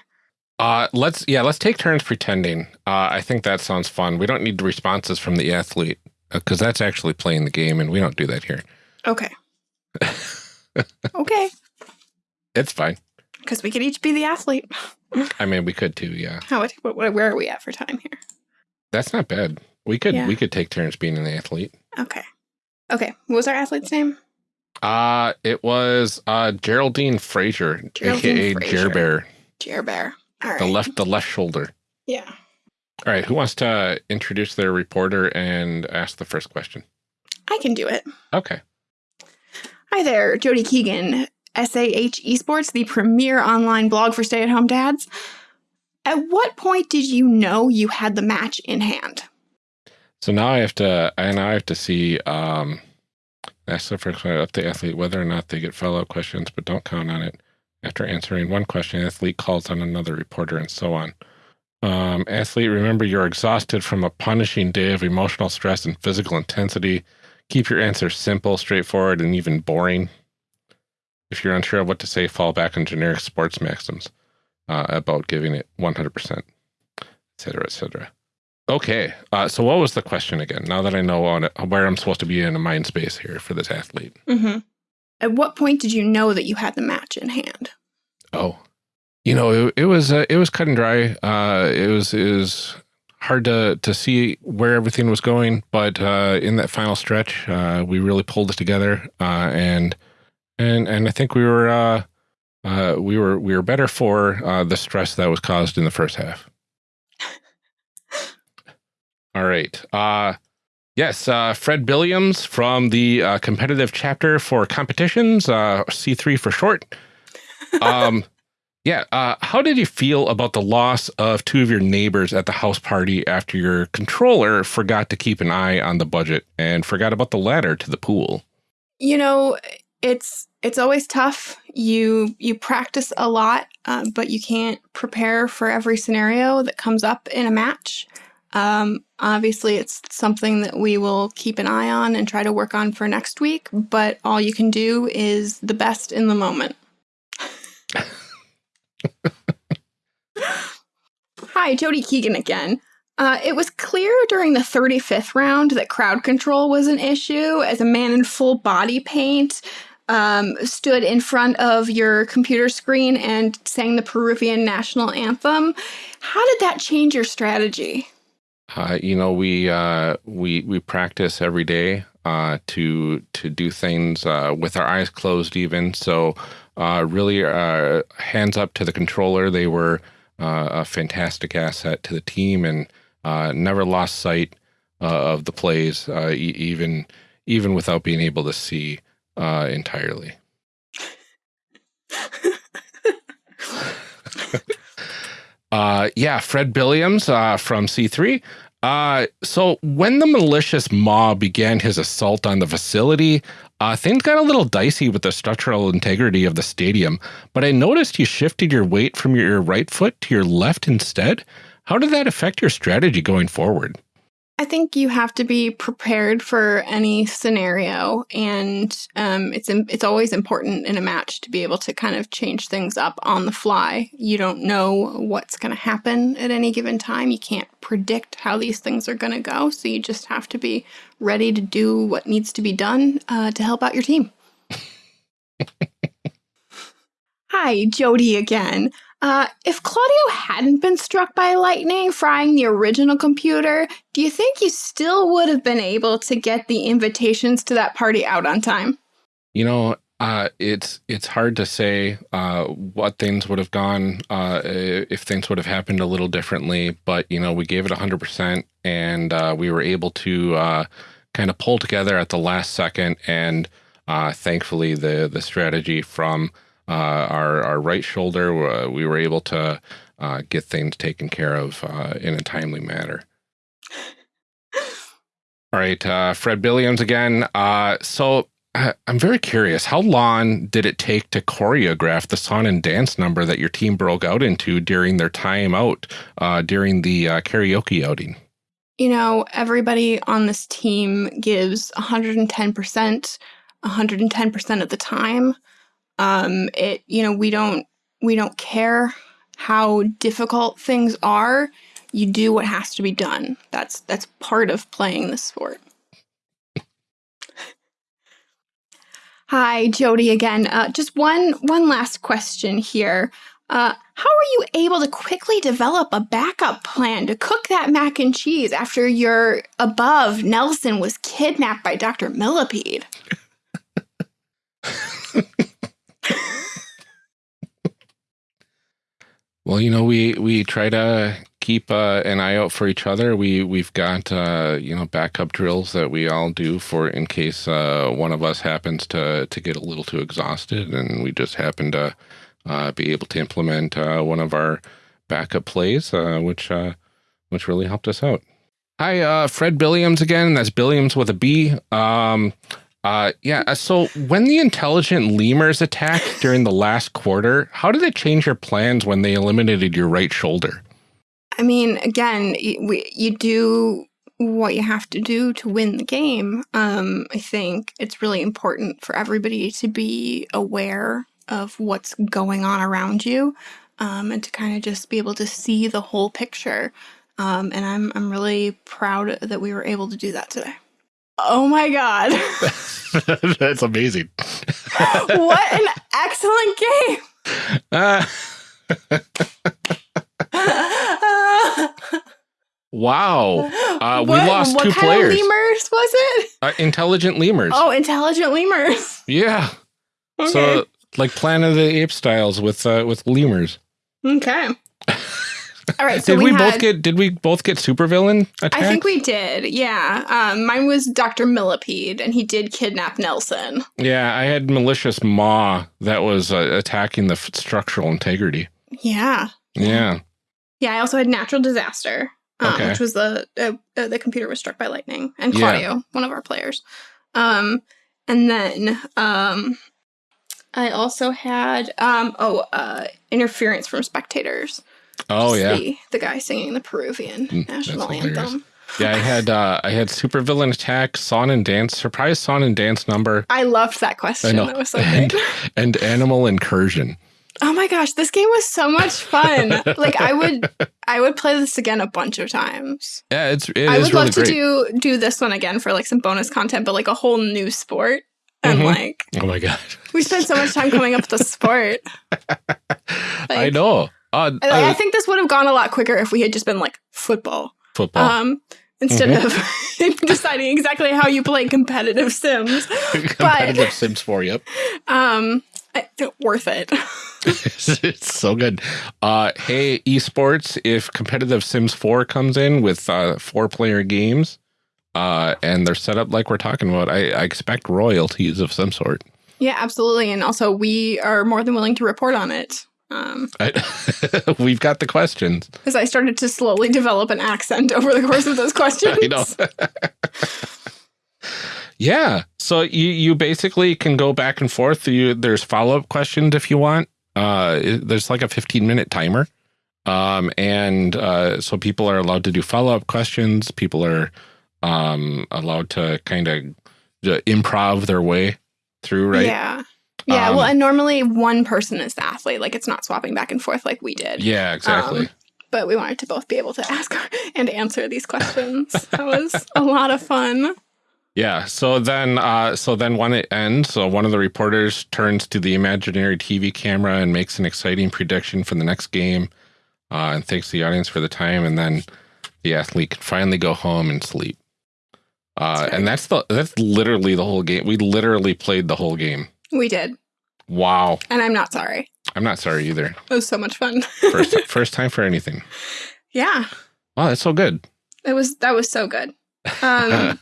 B: Uh, let's yeah, let's take turns pretending. Uh, I think that sounds fun. We don't need responses from the athlete because that's actually playing the game, and we don't do that here.
A: Okay. okay,
B: It's fine.
A: because we could each be the athlete.
B: I mean, we could too. Yeah,
A: How? What, what, where are we at for time here?
B: that's not bad. We could
A: Yeah.
B: we could take turns being an athlete.
A: Okay. Okay. What was our athlete's name?
B: Uh, it was uh Geraldine Fraser,
A: Geraldine
B: aka
A: Fraser.
B: Jer Bear,
A: Jer Bear. All right.
B: the left the left shoulder.
A: Yeah.
B: All right, who wants to introduce their reporter and ask the first question?
A: I can do it.
B: Okay.
A: Hi there, Jody Keegan, SAH Esports, the premier online blog for stay at home dads. At what point did you know you had the match in hand?
B: So now I have to, I now I have to see, um, ask the first question of the athlete whether or not they get follow-up questions, but don't count on it. After answering one question, the athlete calls on another reporter and so on. Um, athlete, remember you're exhausted from a punishing day of emotional stress and physical intensity. Keep your answers simple, straightforward, and even boring. If you're unsure of what to say, fall back on generic sports maxims uh, about giving it 100%, et cetera, et cetera. Okay, uh, so what was the question again? Now that I know on it, where I'm supposed to be in a mind space here for this athlete.
A: Mm-hmm. At what point did you know that you had the match in hand?
B: Oh, you know, it, it was uh, it was cut and dry. Uh, it was it was hard to to see where everything was going, but uh, in that final stretch, uh, we really pulled it together, uh, and and and I think we were uh, uh, we were we were better for uh, the stress that was caused in the first half. All right. Uh, yes, uh, Fred Billiams from the uh, competitive chapter for competitions, uh, C3 for short. Um, yeah, uh, how did you feel about the loss of two of your neighbors at the house party after your controller forgot to keep an eye on the budget and forgot about the ladder to the pool?
A: You know, it's it's always tough. You you practice a lot, uh, but you can't prepare for every scenario that comes up in a match. Um, obviously, it's something that we will keep an eye on and try to work on for next week. But all you can do is the best in the moment. Hi, Jody Keegan again. Uh, it was clear during the 35th round that crowd control was an issue as a man in full body paint um, stood in front of your computer screen and sang the Peruvian national anthem. How did that change your strategy?
B: Uh, you know, we uh, we we practice every day uh, to to do things uh, with our eyes closed, even. So, uh, really, uh, hands up to the controller. They were a fantastic asset to the team, and never lost sight of the plays, e even even without being able to see entirely. Uh, yeah, Fred Billiams uh, from C3. Uh, so when the malicious mob began his assault on the facility, uh, things got a little dicey with the structural integrity of the stadium, but I noticed you shifted your weight from your right foot to your left instead. How did that affect your strategy going forward?
A: I think you have to be prepared for any scenario, and um, it's it's always important in a match to be able to kind of change things up on the fly. You don't know what's going to happen at any given time. You can't predict how these things are going to go, so you just have to be ready to do what needs to be done uh, to help out your team. Hi, Jody again. Uh, if Claudio hadn't been struck by lightning frying the original computer, do you think you still would have been able to get the invitations to that party out on time?
B: You know, uh, it's it's hard to say uh, what things would have gone uh, if things would have happened a little differently. But you know, we gave it hundred percent, and uh, we were able to uh, kind of pull together at the last second. And thankfully, the the strategy from our, our right shoulder, uh, we were able to uh, get things taken care of in a timely manner. All right, Fred Billiams again. so I'm very curious. How long did it take to choreograph the song and dance number that your team broke out into during their time out uh, during the uh, karaoke outing?
A: You know, everybody on this team gives 110%, 110% of the time. Um, it you know we don't we don't care how difficult things are. You do what has to be done. That's that's part of playing the sport. Hi, Jody again. Uh, just one one last question here. Uh, how are you able to quickly develop a backup plan to cook that mac and cheese after your above Nelson was kidnapped by Dr. Millipede?
B: Well, you know, we we try to keep uh, an eye out for each other. We we've got uh, you know backup drills that we all do for in case uh, one of us happens to to get a little too exhausted, and we just happen to uh, be able to implement uh, one of our backup plays, uh, which which really helped us out. Hi, Fred Billiams again. That's Billiams with a B. Um, uh, yeah. uh, So when the intelligent lemurs attacked during the last quarter, how did it change your plans when they eliminated your right shoulder?
A: I mean, again, y- we, you do what you have to do to win the game. Um, I think it's really important for everybody to be aware of what's going on around you um, and to kind of just be able to see the whole picture. Um, and I'm, I'm really proud that we were able to do that today. Oh my God.
B: That's amazing.
A: what an excellent game.
B: Uh, wow. Uh, we
A: What-
B: lost
A: what
B: two
A: kind
B: players.
A: Of lemurs was it?
B: Uh, intelligent lemurs.
A: Oh, intelligent lemurs.
B: Yeah.
A: Okay.
B: So like Planet of the Apes styles with uh, with lemurs.
A: okay. All right. So
B: did we,
A: had,
B: both get did we both get supervillain attack?
A: I think we did. Yeah. Um, mine was Dr. Millipede, and he did kidnap Nelson.
B: Yeah, I had malicious maw that was uh, attacking the f- structural integrity.
A: Yeah.
B: Yeah.
A: Yeah. I also had natural disaster, um,
B: Okay.
A: which was the uh, uh, the computer was struck by lightning, and
B: Yeah.
A: Claudio, one of our players. Um, and then um, I also had um, oh, uh, interference from spectators.
B: Oh yeah.
A: the, the guy singing the Peruvian
B: Mm,
A: national anthem.
B: Yeah, I had uh I had supervillain attack, song and dance, surprise song and dance number,
A: I loved that question.
B: know.
A: That was so
B: And-
A: great.
B: and animal incursion.
A: Oh my gosh, this game was so much fun. like I would I would play this again a bunch of times.
B: Yeah, it's it
A: I would
B: really
A: love to do do this one again for like some bonus content, but like a whole new sport. And
B: Mhm.
A: like
B: oh my god.
A: we spent so much time coming up with a sport.
B: I know. Uh,
A: I, I
B: uh,
A: think this would have gone a lot quicker if we had just been like football.
B: football.
A: Um instead
B: Mm-hmm.
A: of deciding exactly how you play competitive sims.
B: Competitive Sims 4, yep.
A: Um I, worth it.
B: it's so good. Uh, hey, esports, if competitive Sims 4 comes in with uh, four player games uh, and they're set up like we're talking about, I, I expect royalties of some sort.
A: Yeah, absolutely. And also, we are more than willing to report on it. Um,
B: I, we've got the questions.
A: because I started to slowly develop an accent over the course of those questions.
B: I know. yeah. So you, you basically can go back and forth. You, there's follow up questions if you want. Uh, there's like a 15 minute timer. Um, and uh, so people are allowed to do follow up questions. People are um, allowed to kind of improv their way through, right?
A: Yeah. Yeah.
B: Um,
A: well, and normally one person is the athlete. Like it's not swapping back and forth like we did.
B: Yeah, exactly.
A: Um, But we wanted to both be able to ask and answer these questions. that was a lot of fun.
B: Yeah. So then, uh, so then when it ends, so one of the reporters turns to the imaginary TV camera and makes an exciting prediction for the next game, uh, and thanks the audience for the time, and then the athlete can finally go home and sleep. Uh,
A: That's right.
B: and that's the that's literally the whole game. We literally played the whole game.
A: We did.
B: Wow.
A: And I'm not sorry.
B: I'm not sorry either.
A: It was so much fun.
B: First first time for anything.
A: yeah.
B: Wow, that's so good.
A: It was, that was so good. Um,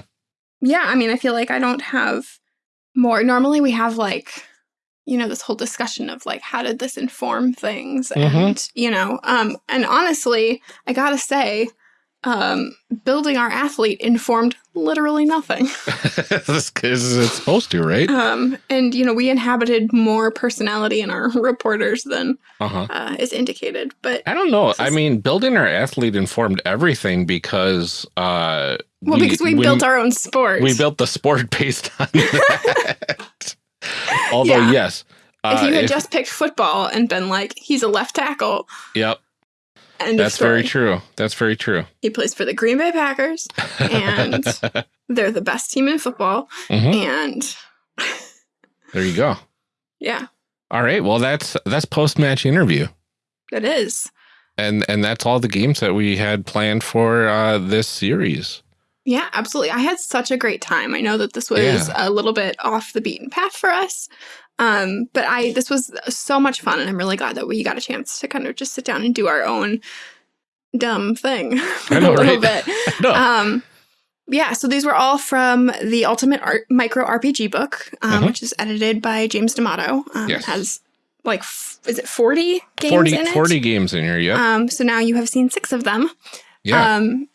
A: yeah, I mean, I feel like I don't have more. Normally, we have like, you know, this whole discussion of like, how did this inform things? And, you know, um, and honestly, I gotta say, um, building our athlete informed literally nothing.
B: Because it's supposed to, right?
A: Um, and, you know, we inhabited more personality in our reporters than
B: Uh huh.
A: uh, is indicated. But,
B: I don't know. I mean, building our athlete informed everything because uh
A: well, because we, built our own sport.
B: we built the sport based on that. Although
A: Yeah.
B: yes.
A: if
B: uh,
A: you had just picked football and been like, he's a left tackle,
B: Yep,
A: and
B: that's very true. That's very true.
A: He plays for the Green Bay Packers, And- they're the best team in football.
B: Mhm.
A: And
B: There you go.
A: yeah,
B: All right. Well, that's that's post match interview.
A: it is.
B: And and that's all the games that we had planned for uh this series.
A: Yeah, absolutely. I had such a great time. I know that this was
B: Yeah.
A: a little bit off the beaten path for us. Um, but I this was so much fun and I'm really glad that we got a chance to kind of just sit down and do our own dumb thing for
B: I know,
A: a little
B: right?
A: bit. Um, yeah, so these were all from the Ultimate Art Micro RPG book, um,
B: Mhm.
A: which is edited by James D'Amato. Um,
B: Yes.
A: It has like, f- is it 40 games
B: 40,
A: in it?
B: 40 games in here. Yep.
A: Um, so now you have seen six of them.
B: yeah.
A: Um,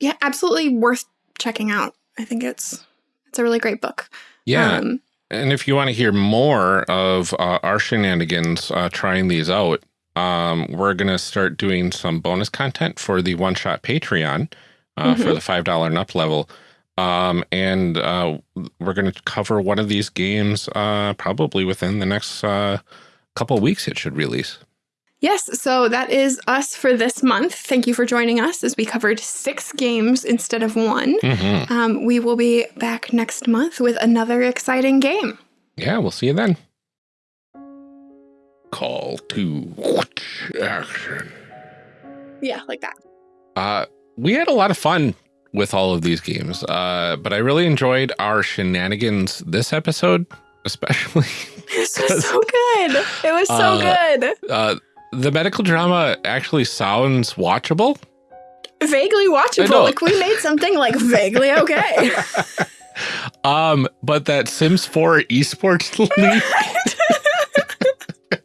A: yeah, absolutely worth checking out. I think it's it's a really great book.
B: yeah.
A: Um,
B: And if you want to hear more of uh, our shenanigans uh, trying these out, um, we're going to start doing some bonus content for the one shot Patreon uh, for
A: Mhm.
B: the $5 and up level. Um, and uh, we're going to cover one of these games uh, probably within the next uh, couple weeks, it should release.
A: Yes, so that is us for this month. Thank you for joining us as we covered six games instead of one.
B: Mhm.
A: Um, we will be back next month with another exciting game.
B: Yeah, we'll see you then. Call to action.
A: Yeah, like that.
B: Uh, we had a lot of fun with all of these games, uh, but I really enjoyed our shenanigans this episode, especially
A: This was so good. It was so
B: Uh,
A: good.
B: The medical drama actually sounds watchable.
A: Vaguely watchable. Like we made something like vaguely okay.
B: Um, but that Sims 4 esports league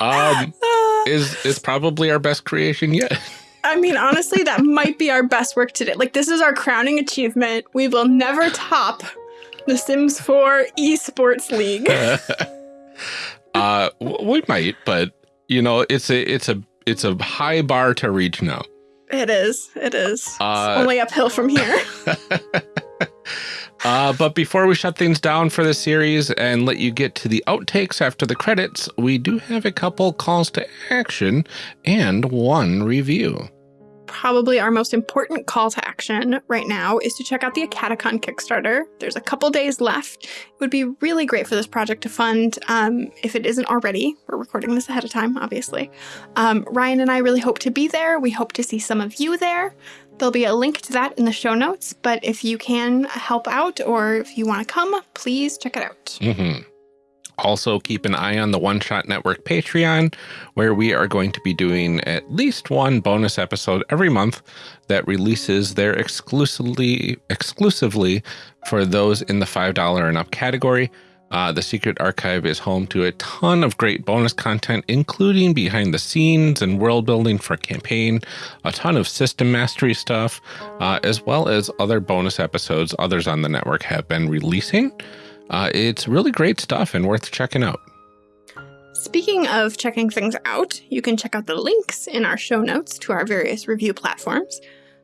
B: um,
A: Uh,
B: is is probably our best creation yet.
A: I mean, honestly, that might be our best work today. Like, this is our crowning achievement. We will never top the Sims 4 Esports League.
B: uh, we might, but you know, it's a it's a it's a high bar to reach now.
A: It is. It is. It's
B: Uh,
A: only uphill from here.
B: Uh, but before we shut things down for the series and let you get to the outtakes after the credits, we do have a couple calls to action and one review.
A: Probably our most important call to action right now is to check out the AcadeCon Kickstarter. There's a couple days left. It would be really great for this project to fund um, if it isn't already. We're recording this ahead of time, obviously. Um, Ryan and I really hope to be there. We hope to see some of you there. There'll be a link to that in the show notes, but if you can help out or if you want to come, please check it out.
B: hmm Also, keep an eye on the One Shot Network Patreon, where we are going to be doing at least one bonus episode every month that releases there exclusively exclusively for those in the $5 and up category. Uh, the Secret Archive is home to a ton of great bonus content, including behind the scenes and world building for campaign, a ton of system mastery stuff, uh, as well as other bonus episodes others on the network have been releasing. Uh, it's really great stuff and worth checking out.
A: Speaking of checking things out, you can check out the links in our show notes to our various review platforms.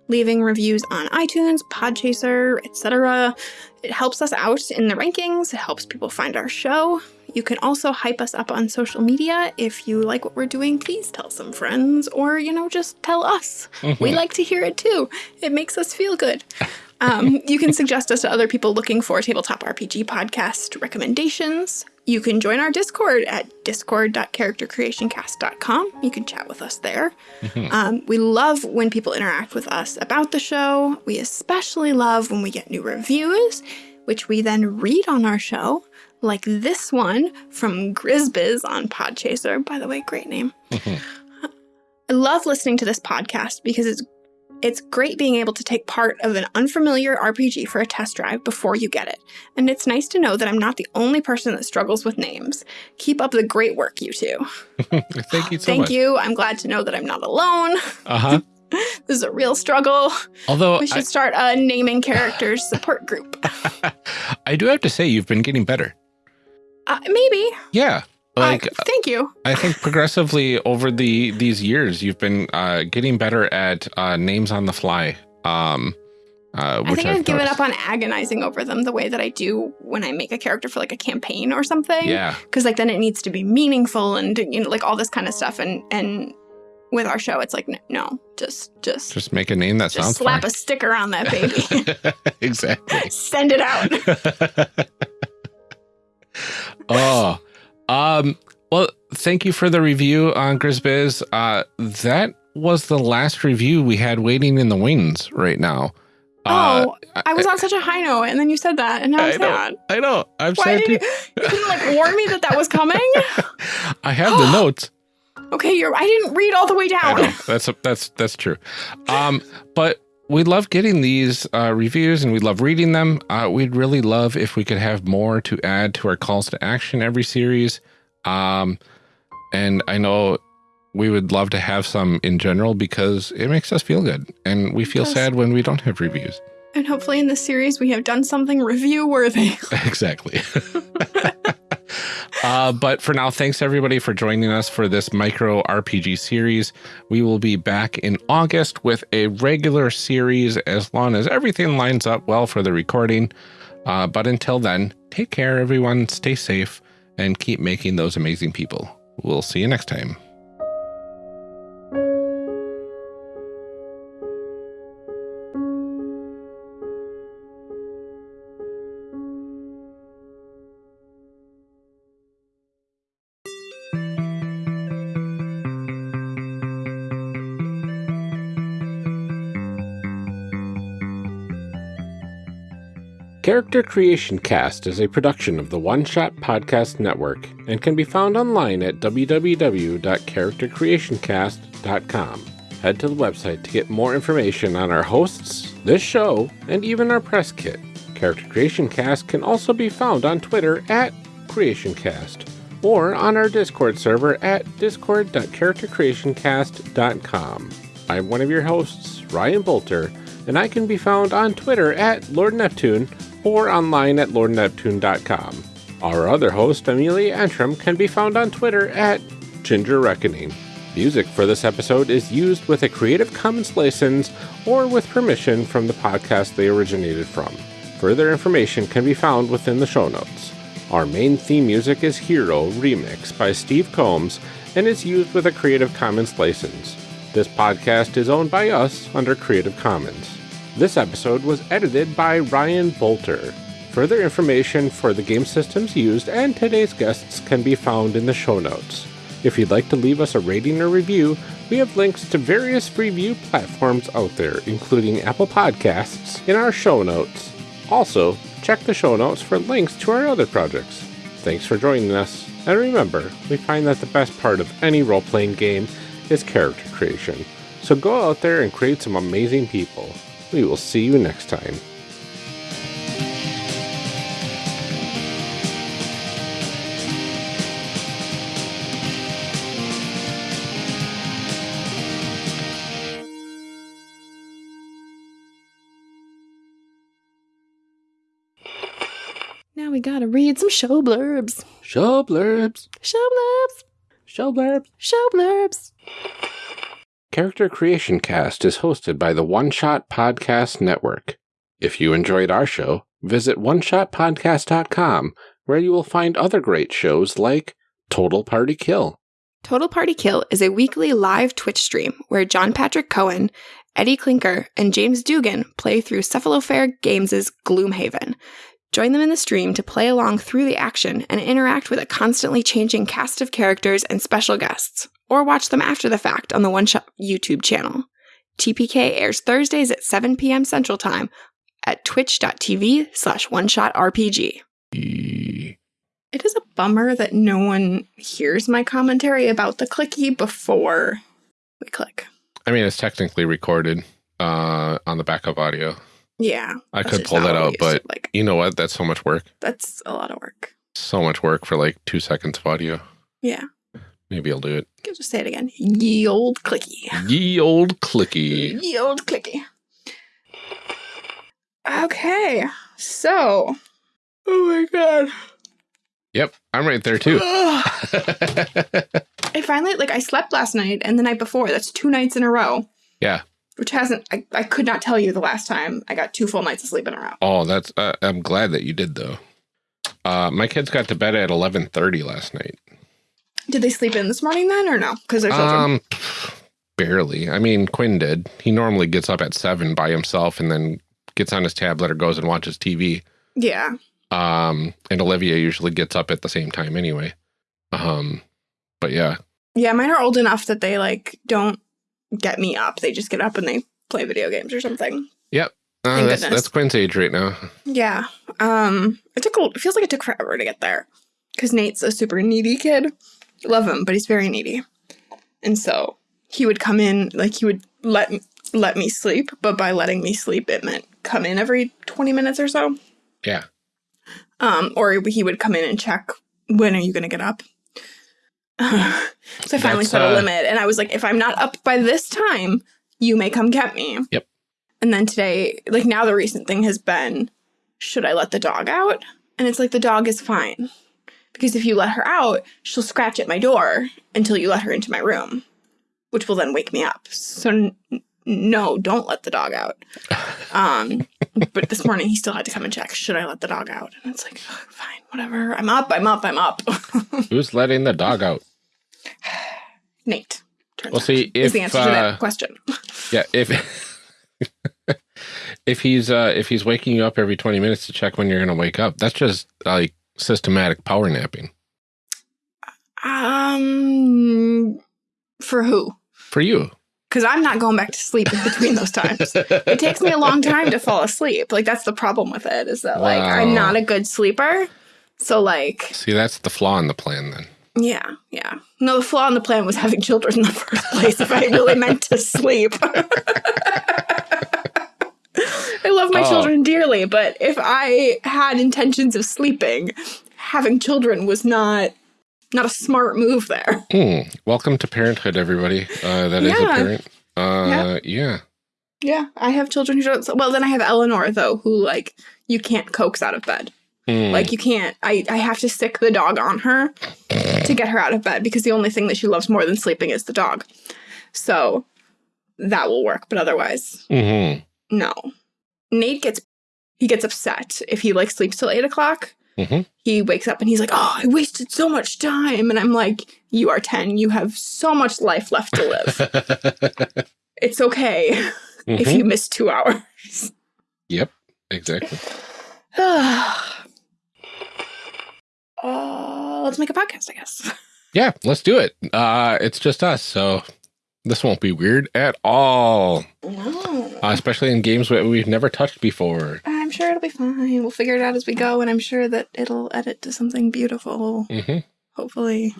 A: Leaving reviews on iTunes, Podchaser, etc. It helps us out in the rankings, it helps people find our show. You can also hype us up on social media. If you like what we're doing, please tell some friends or, you know, just tell us. We like to hear it too. It makes us feel good. Um, you can suggest us to other people looking for tabletop RPG podcast recommendations. You can join our Discord at discord.charactercreationcast.com. You can chat with us there. Um, we love when people interact with us about the show. We especially love when we get new reviews, which we then read on our show, like this one from Grizbiz on Podchaser. By the way, great name. I love listening to this podcast because it's it's great being able to take part of an unfamiliar RPG for a test drive before you get it. And it's nice to know that I'm not the only person that struggles with names. Keep up the great work, you two.
B: Thank you so much.
A: Thank
B: much.
A: you. I'm glad to know that I'm not alone.
B: Uh huh.
A: This is a real struggle.
B: Although
A: We should
B: I,
A: start a naming characters support group.
B: I do have to say, you've been getting better.
A: Uh, maybe.
B: Yeah. Like
A: uh, thank you.
B: I think progressively over the these years, you've been uh, getting better at uh, names on the fly. Um, uh,
A: I think I've, given
B: noticed.
A: up on agonizing over them the way that I do when I make a character for like a campaign or something.
B: Yeah.
A: because like then it needs to be meaningful and you know like all this kind of stuff and and with our show it's like no just just
B: Just make a name that
A: just
B: sounds
A: slap
B: fun.
A: a sticker on that baby
B: exactly.
A: send it out
B: oh, um, well, thank you for the review on Grizbiz. Uh, that was the last review we had waiting in the wings right now. Uh,
A: oh i was on such a high note and then you said that and now i'm
B: I know.
A: sad
B: I know. I'm
A: why
B: sad
A: did you
B: too.
A: you couldn't like warn me that that was coming
B: I have the notes.
A: okay you're i didn't read all the way down
B: know. That's that's that's true. Um, but we love getting these uh, reviews and we love reading them. Uh, we'd really love if we could have more to add to our calls to action every series. Um, and I know we would love to have some in general because it makes us feel good. And we feel sad when we don't have reviews.
A: And hopefully in this series we have done something review worthy.
B: exactly. uh, but for now, thanks everybody for joining us for this micro RPG series. We will be back in August with a regular series as long as everything lines up well for the recording. Uh, but until then, take care, everyone. Stay safe and keep making those amazing people. We'll see you next time. Character Creation Cast is a production of the One Shot Podcast Network and can be found online at www.charactercreationcast.com. Head to the website to get more information on our hosts, this show, and even our press kit. Character Creation Cast can also be found on Twitter at CreationCast or on our Discord server at discord.charactercreationcast.com. I'm one of your hosts, Ryan Boelter, and I can be found on Twitter at Lord Neptune or online at lordneptune.com. Our other host, Amelia Antrim, can be found on Twitter at Ginger Reckoning. Music for this episode is used with a Creative Commons license or with permission from the podcast they originated from. Further information can be found within the show notes. Our main theme music is Hero Remix by Steve Combs and is used with a Creative Commons license. This podcast is owned by us under Creative Commons. This episode was edited by Ryan Boelter. Further information for the game systems used and today's guests can be found in the show notes. If you'd like to leave us a rating or review, we have links to various review platforms out there, including Apple Podcasts, in our show notes. Also, check the show notes for links to our other projects. Thanks for joining us, and remember, we find that the best part of any role playing game is character creation. So go out there and create some amazing people. We will see you next time.
A: Now we gotta read some show blurbs.
B: Show blurbs.
A: Show blurbs.
B: Show blurbs.
A: Show blurbs.
B: Character Creation Cast is hosted by the One Shot Podcast Network. If you enjoyed our show, visit oneshotpodcast.com where you will find other great shows like Total Party Kill.
A: Total Party Kill is a weekly live Twitch stream where John Patrick Cohen, Eddie Klinker, and James Dugan play through Cephalofair Games' Gloomhaven. Join them in the stream to play along through the action and interact with a constantly changing cast of characters and special guests, or watch them after the fact on the One Shot YouTube channel. TPK airs Thursdays at 7 p.m. Central Time at twitch.tv slash one shot RPG. It is a bummer that no one hears my commentary about the clicky before we click.
B: I mean, it's technically recorded uh, on the backup audio.
A: Yeah.
B: I could pull that out, but
A: like
B: you know what? That's so much work.
A: that's a lot of work.
B: So much work for like two seconds of audio.
A: Yeah.
B: Maybe I'll do it.
A: I'll just say it again. Ye old clicky.
B: Ye old clicky.
A: Ye old clicky. Okay. So Oh my god.
B: Yep, I'm right there too.
A: I finally like I slept last night and the night before. That's two nights in a row.
B: Yeah.
A: Which hasn't I, I could not tell you the last time I got two full nights of sleep in a row.
B: oh, that's. Uh, I'm glad that you did though. Uh, my kids got to bed at 11:30 last night.
A: Did they sleep in this morning then or no? Because they're children.
B: Um, barely. I mean, Quinn did. He normally gets up at seven by himself and then gets on his tablet or goes and watches TV.
A: yeah.
B: Um, and Olivia usually gets up at the same time anyway. Um, but yeah,
A: Yeah, mine are old enough that they like don't get me up. They just get up and they play video games or something.
B: uh,
A: Thank
B: that's
A: goodness.
B: that's Quinn's age right now.
A: Yeah. Um it took a, it feels like it took forever to get there cuz Nate's a super needy kid. Love him, but he's very needy. And so he would come in like he would let me, let me sleep, but by letting me sleep it meant come in every 20 minutes or so.
B: Yeah.
A: Um or he would come in and check when are you going to get up? so I finally
B: That's,
A: set
B: uh,
A: a limit, and I was like, if I'm not up by this time, you may come get me.
B: Yep.
A: And then today, like now, the recent thing has been, should I let the dog out? And it's like the dog is fine because if you let her out, she'll scratch at my door until you let her into my room, which will then wake me up. So n- no, don't let the dog out. Um, but this morning he still had to come and check. Should I let the dog out? And it's like, "Ugh, fine, whatever. I'm up. I'm up. I'm up.
B: Who's letting the dog out?
A: Nate. turns
B: Well,
A: out,
B: see,
A: is
B: if
A: the answer to
B: uh,
A: that question.
B: yeah, if if he's uh if he's waking you up every 20 minutes to check when you're going to wake up, that's just like systematic power napping
A: Um, for who?
B: for you.
A: Because I'm not going back to sleep in between those times. it takes me a long time to fall asleep. Like that's the problem with it is that like I'm not a good sleeper. So like
B: See, that's the flaw in the plan then.
A: yeah, yeah. No, the flaw in the plan was having children in the first place. if I really meant to sleep. My
B: Oh.
A: children dearly, but if I had intentions of sleeping, having children was not not a smart move there.
B: Hmm. Welcome to parenthood, everybody. Uh, that is a parent. Uh, yeah.
A: Yeah, I have children who don't. Well, then I have Eleanor though, who like you can't coax out of bed.
B: Hmm.
A: Like you can't. I I have to stick the dog on her to get her out of bed because the only thing that she loves more than sleeping is the dog. So that will work, but otherwise,
B: Mhm.
A: no. Nate gets he gets upset if he like sleeps till eight o'clock.
B: Mhm.
A: He wakes up and he's like, "Oh, I wasted so much time," and I'm like, "You are ten. You have so much life left to live. it's okay if
B: Mhm.
A: you miss two hours."
B: Yep. Exactly.
A: uh, let's make a podcast, I guess.
B: Yeah, let's do it. Uh, it's just us, so this won't be weird at all.
A: No.
B: Uh, especially in games that we've never touched before.
A: I'm sure it'll be fine. We'll figure it out as we go, and I'm sure that it'll edit to something beautiful.
B: Mm -hmm.
A: Hopefully,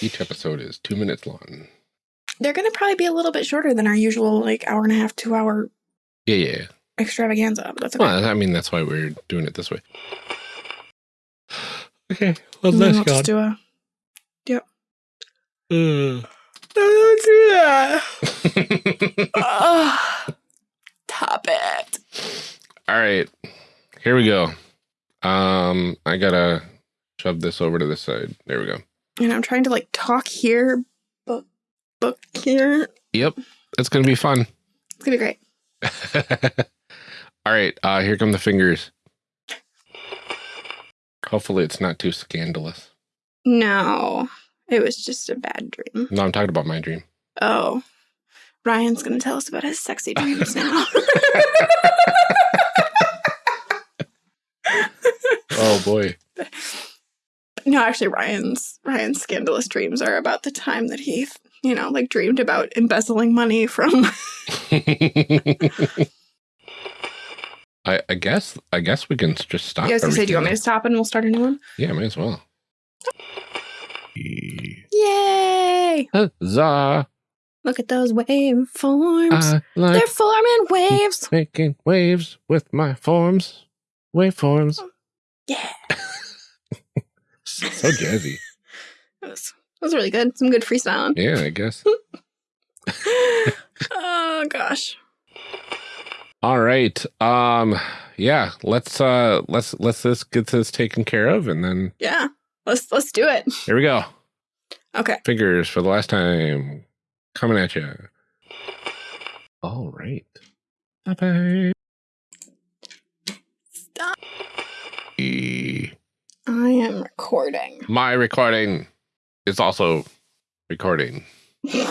B: Each episode is two minutes long.
A: they're going to probably be a little bit shorter than our usual, like hour and a half, two hour
B: Yeah, yeah.
A: extravaganza. But that's okay.
B: Well, I mean, that's why we're doing it this way. Okay, well, let's
A: we'll
B: go.
A: just do a.
B: Uh.
A: Ugh. Top it.
B: All right, here we go. Um, I gotta shove this over to this side. There we go.
A: And I'm trying to like talk here, book book here.
B: Yep, it's gonna be fun.
A: It's gonna be great.
B: All right, uh, here come the fingers. Hopefully, it's not too scandalous.
A: No, it was just a bad dream.
B: No, I'm talking about my dream.
A: Oh, Ryan's gonna tell us about his sexy dreams now.
B: Oh boy.
A: no, actually, Ryan's Ryan's scandalous dreams are about the time that he, you know, like dreamed about embezzling money from.
B: I, I guess I guess we can just stop.
A: I was gonna say, do you want me to stop and we'll start a new one?
B: Yeah, may as well.
A: Yay!
B: Huzzah!
A: Look at those waveforms.
B: Like
A: They're forming waves.
B: making waves with my forms. Waveforms.
A: Yeah,
B: So jazzy.
A: that was, that was really good. Some good freestyling.
B: Yeah, I guess.
A: oh gosh.
B: All right. Um yeah, let's uh let's let's let's get this taken care of and then
A: Yeah. Let's let's do it.
B: here we go.
A: Okay.
B: Fingers for the last time. Coming at you. All right. Bye-bye.
A: Stop.
B: E-
A: I am recording.
B: My recording is also recording.
A: you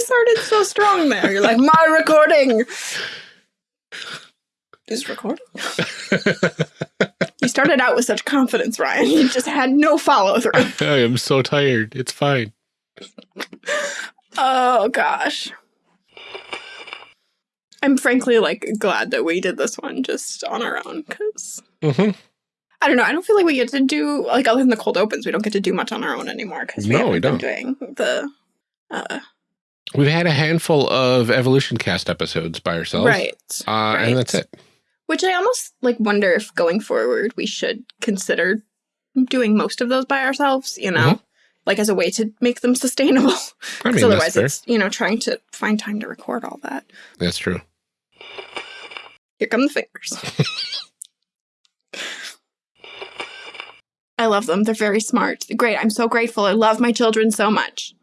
A: started so strong there. You're like, my recording is recording. You started out with such confidence, Ryan. You just had no follow through.
B: I am so tired. It's fine.
A: Oh gosh. I'm frankly like glad that we did this one just on our own because
B: hmm
A: I don't know. I don't feel like we get to do like other than the cold opens, we don't get to do much on our own anymore because we
B: No,
A: haven't
B: we
A: been doing the uh,
B: We've had a handful of Evolution Cast episodes by ourselves.
A: right.
B: Uh,
A: right.
B: And that's it.
A: Which I almost like wonder if going forward we should consider doing most of those by ourselves, you know,
B: Mhm.
A: like as a way to make them sustainable.
B: I mean,
A: otherwise it's, you know, trying to find time to record all that.
B: That's true.
A: Here come the fingers. I love them. They're very smart. Great. I'm so grateful. I love my children so much.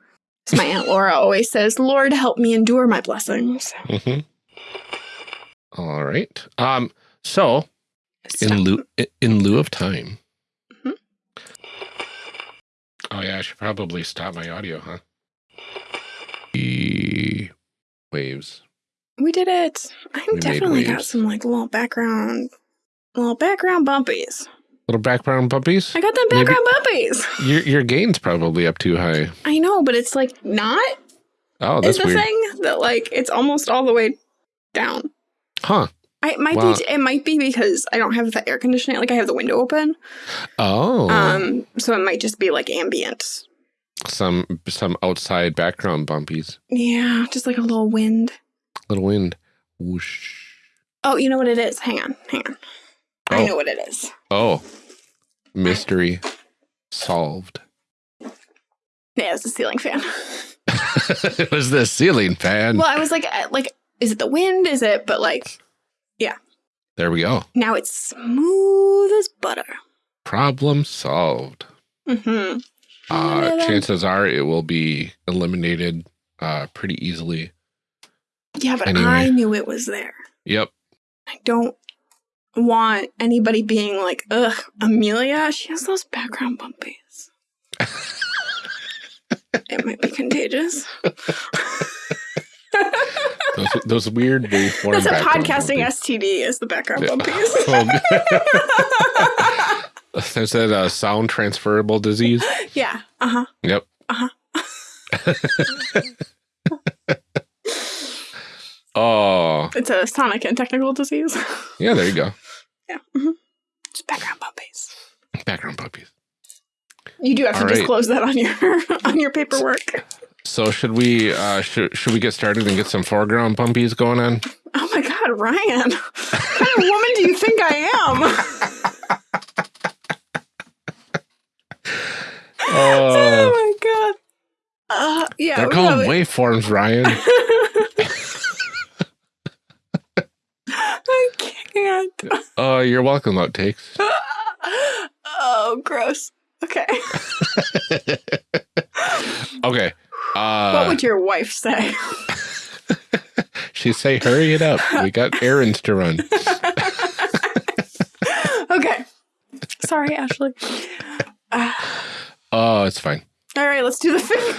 A: As my Aunt Laura always says, Lord, help me endure my blessings.
B: hmm All right. Um. So in lieu in lieu of time.
A: Mhm.
B: Oh yeah, I should probably stop my audio, huh? E waves.
A: We did it. I
B: We
A: definitely got some like little background, little background bumpies.
B: Little background bumpies.
A: I got them
B: Maybe-
A: background bumpies.
B: Your your gain's probably up too high.
A: I know, but it's like not
B: Oh,
A: is
B: that's
A: the
B: weird.
A: thing that like it's almost all the way down.
B: Huh.
A: I, it might
B: Wow.
A: be it might be because I don't have the air conditioning. Like I have the window open,
B: Oh.
A: um, so it might just be like ambient.
B: some some outside background bumpies.
A: Yeah, just like a little wind.
B: Little wind. Whoosh.
A: Oh, you know what it is? Hang on, hang on. I
B: Oh.
A: know what it is.
B: Oh. Mystery solved.
A: Yeah, it was the ceiling fan.
B: it was the ceiling fan.
A: well, I was like, like, is it the wind? Is it? But like, yeah.
B: There we go.
A: now it's smooth as butter.
B: Problem solved.
A: Mm-hmm.
B: Uh, chances are it will be eliminated uh, pretty easily.
A: Yeah, but
B: Anyway.
A: I knew it was there.
B: Yep.
A: I don't want anybody being like, ugh, Amelia, she has those background bumpies. it might be contagious.
B: Those, those weird waveform
A: That's a podcasting
B: bumpies.
A: STD is the background
B: Yeah.
A: bumpies.
B: Oh, Is that a sound transferable disease?
A: yeah. Uh-huh.
B: Yep. Uh huh. oh,
A: It's a sonic and technical disease.
B: yeah, there you go.
A: yeah. hmm It's background bumpies.
B: Background puppies.
A: You do have to
B: All right.
A: disclose that on your on your paperwork.
B: So should we uh should should we get started and get some foreground bumpies going on?
A: Oh my god, Ryan. what kind of woman do you think I am?
B: Oh,
A: oh my god. Uh, yeah.
B: they're
A: have
B: waveforms, Ryan.
A: I can't.
B: Oh, you're welcome, outtakes.
A: oh, gross. Okay.
B: Okay. Uh
A: what would your wife say?
B: she say hurry it up. We got errands to run.
A: okay. Sorry, Ashley. Uh,
B: Oh, it's fine.
A: all right, let's do the finger.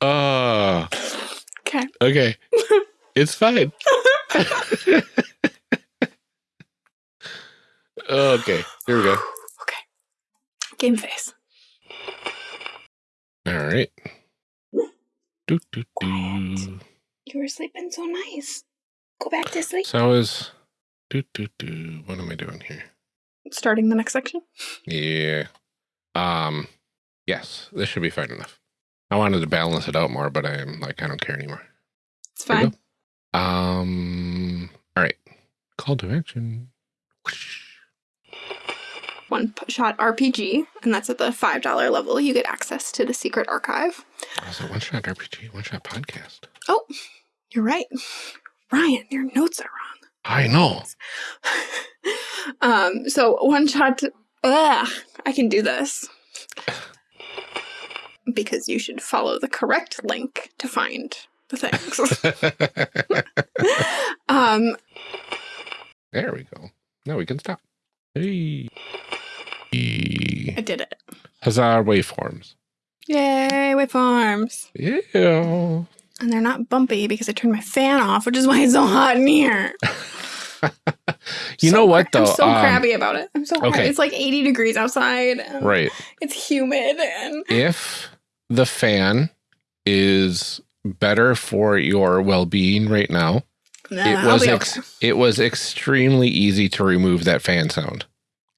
B: Oh,
A: Okay.
B: okay. It's fine. Okay, here we go. Okay.
A: Game face.
B: All right. Do, do, do.
A: You were sleeping so nice. Go back to sleep.
B: So I was. do do do. What am I doing here?
A: Starting the next section.
B: Yeah. Um. Yes, this should be fine enough. I wanted to balance it out more, but I'm like I don't care anymore.
A: It's fine.
B: Um. All right. Call to action. Whoosh.
A: One shot RPG, and that's at the $5 level. You get access to the secret archive.
B: Oh, so one shot RPG, one shot podcast.
A: Oh, you're right. Ryan, your notes are wrong.
B: I know.
A: um, so one shot. Ugh, I can do this because you should follow the correct link to find the things. um,
B: there we go. Now we can stop. Hey.
A: I did it.
B: Huzzah waveforms.
A: Yay, waveforms.
B: Yeah.
A: And they're not bumpy because I turned my fan off, which is why it's so hot in here.
B: You
A: So
B: know what though?
A: I'm so
B: Um,
A: crabby about it. I'm so crabby.
B: okay.
A: It's like 80 degrees outside.
B: Right.
A: It's humid and
B: If the fan is better for your well-being right now,
A: Nah,
B: it was
A: okay.
B: it was extremely easy to remove that fan sound.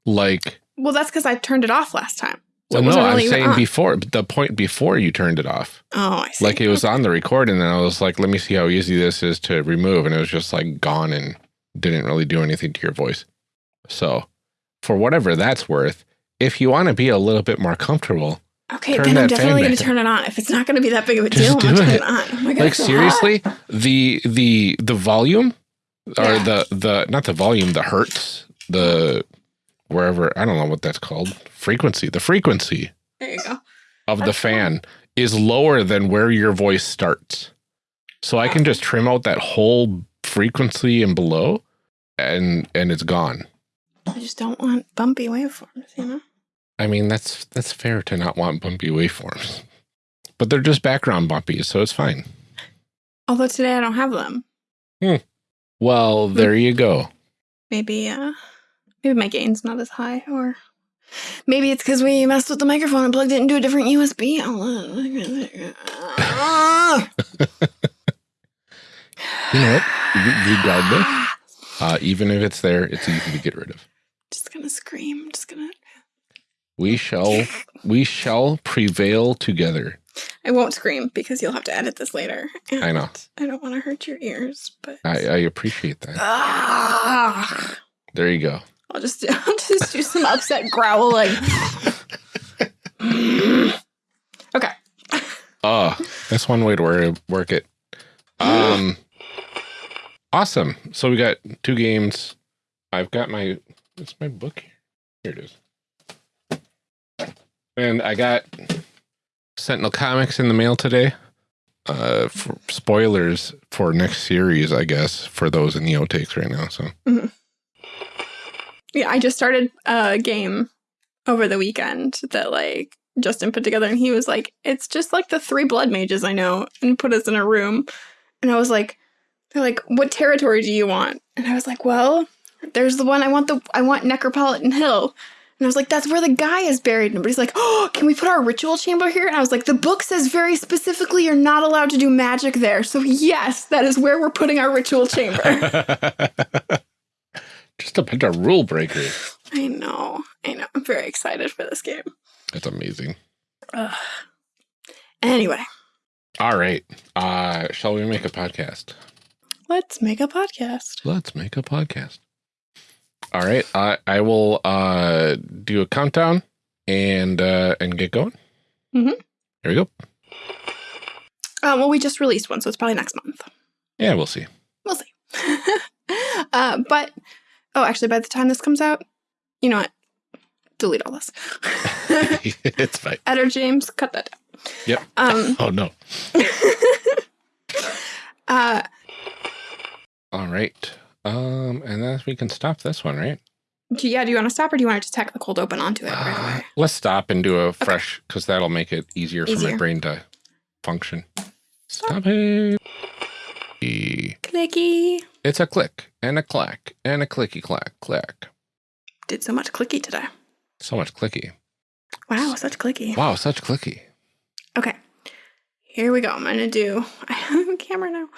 B: Like
A: Well, that's because I turned it off last time. So
B: well, no, I'm
A: really
B: saying before the point before you turned it off.
A: Oh, I see.
B: Like it was on the record, and then I was like, "Let me see how easy this is to remove," and it was just like gone and didn't really do anything to your voice. So, for whatever that's worth, if you want to be a little bit more comfortable,
A: Okay, then I'm definitely going to turn it on. If it's not going to be that big of a deal, I'm going to turn
B: it.
A: on. Oh my God,
B: like
A: so hot.
B: seriously, the the the volume or
A: Yeah.
B: the the not the volume, the hertz, the wherever I don't know what that's called, frequency, the frequency
A: There you go.
B: of the
A: That's
B: fan is lower than where your voice starts. So I can just trim out that whole frequency and below and and it's gone.
A: I just don't want bumpy waveforms, you know?
B: I mean, that's that's fair to not want bumpy waveforms. But they're just background bumpy, so it's fine.
A: Although today I don't have them. Hmm.
B: Well,
A: Hmm.
B: there you go.
A: Maybe, uh, maybe my gain's not as high, or maybe it's because we messed with the microphone and plugged it into a different USB outlet.
B: You know what? Re- Regardless, uh, even if it's there, it's easy to get rid of.
A: just gonna scream. Just gonna.
B: We shall we shall prevail together.
A: I won't scream because you'll have to edit this later.
B: I know.
A: I don't want to hurt your ears, but
B: I, I appreciate that.
A: Ah.
B: There you go.
A: I'll just I'll just do some upset growling. okay.
B: Oh, that's one way to work, work it. Um, awesome. So we got two games. I've got my. It's my book here. Here it is. And I got Sentinel Comics in the mail today. Uh, for spoilers for next series, I guess, for those in the outtakes right now. So
A: Yeah, I just started a game over the weekend that like Justin put together and he was like, it's just like the three blood mages I know and put us in a room. And I was like, they're like, what territory do you want? And I was like, well, there's the one I want the I want Necropolitan Hill. And I was like, that's where the guy is buried. And everybody's like, oh, can we put our ritual chamber here? And I was like, the book says very specifically you're not allowed to do magic there. So yes, that is where we're putting our ritual chamber.
B: just a bunch of rule breakers.
A: I know. I know. I'm very excited for this game.
B: That's amazing.
A: Ugh. Anyway,
B: All right. Uh, shall we make a podcast?
A: let's make a podcast.
B: Let's make a podcast. All right. I I will uh do a countdown and uh and get going.
A: Mm -hmm.
B: Here we go.
A: Uh, well, we just released one, so it's probably next month.
B: Yeah, we'll see.
A: We'll see. uh, but oh, actually, by the time this comes out, you know what? Delete all this.
B: it's fine.
A: Editor James, cut that down.
B: Yep.
A: Um,
B: Oh no.
A: uh,
B: All right. Um, and then we can stop this one, right?
A: do, yeah, do you want to stop or do you want to just tack the cold open onto it right
B: Uh, let's stop and do a fresh because that'll make it easier, for my brain to function. Stop it. E-
A: Clicky.
B: It's a click and a clack and a clicky clack clack.
A: Did so much clicky today.
B: So much clicky.
A: Wow, such clicky.
B: Wow, such clicky.
A: Okay. Here we go. I'm going to do. I have a camera now.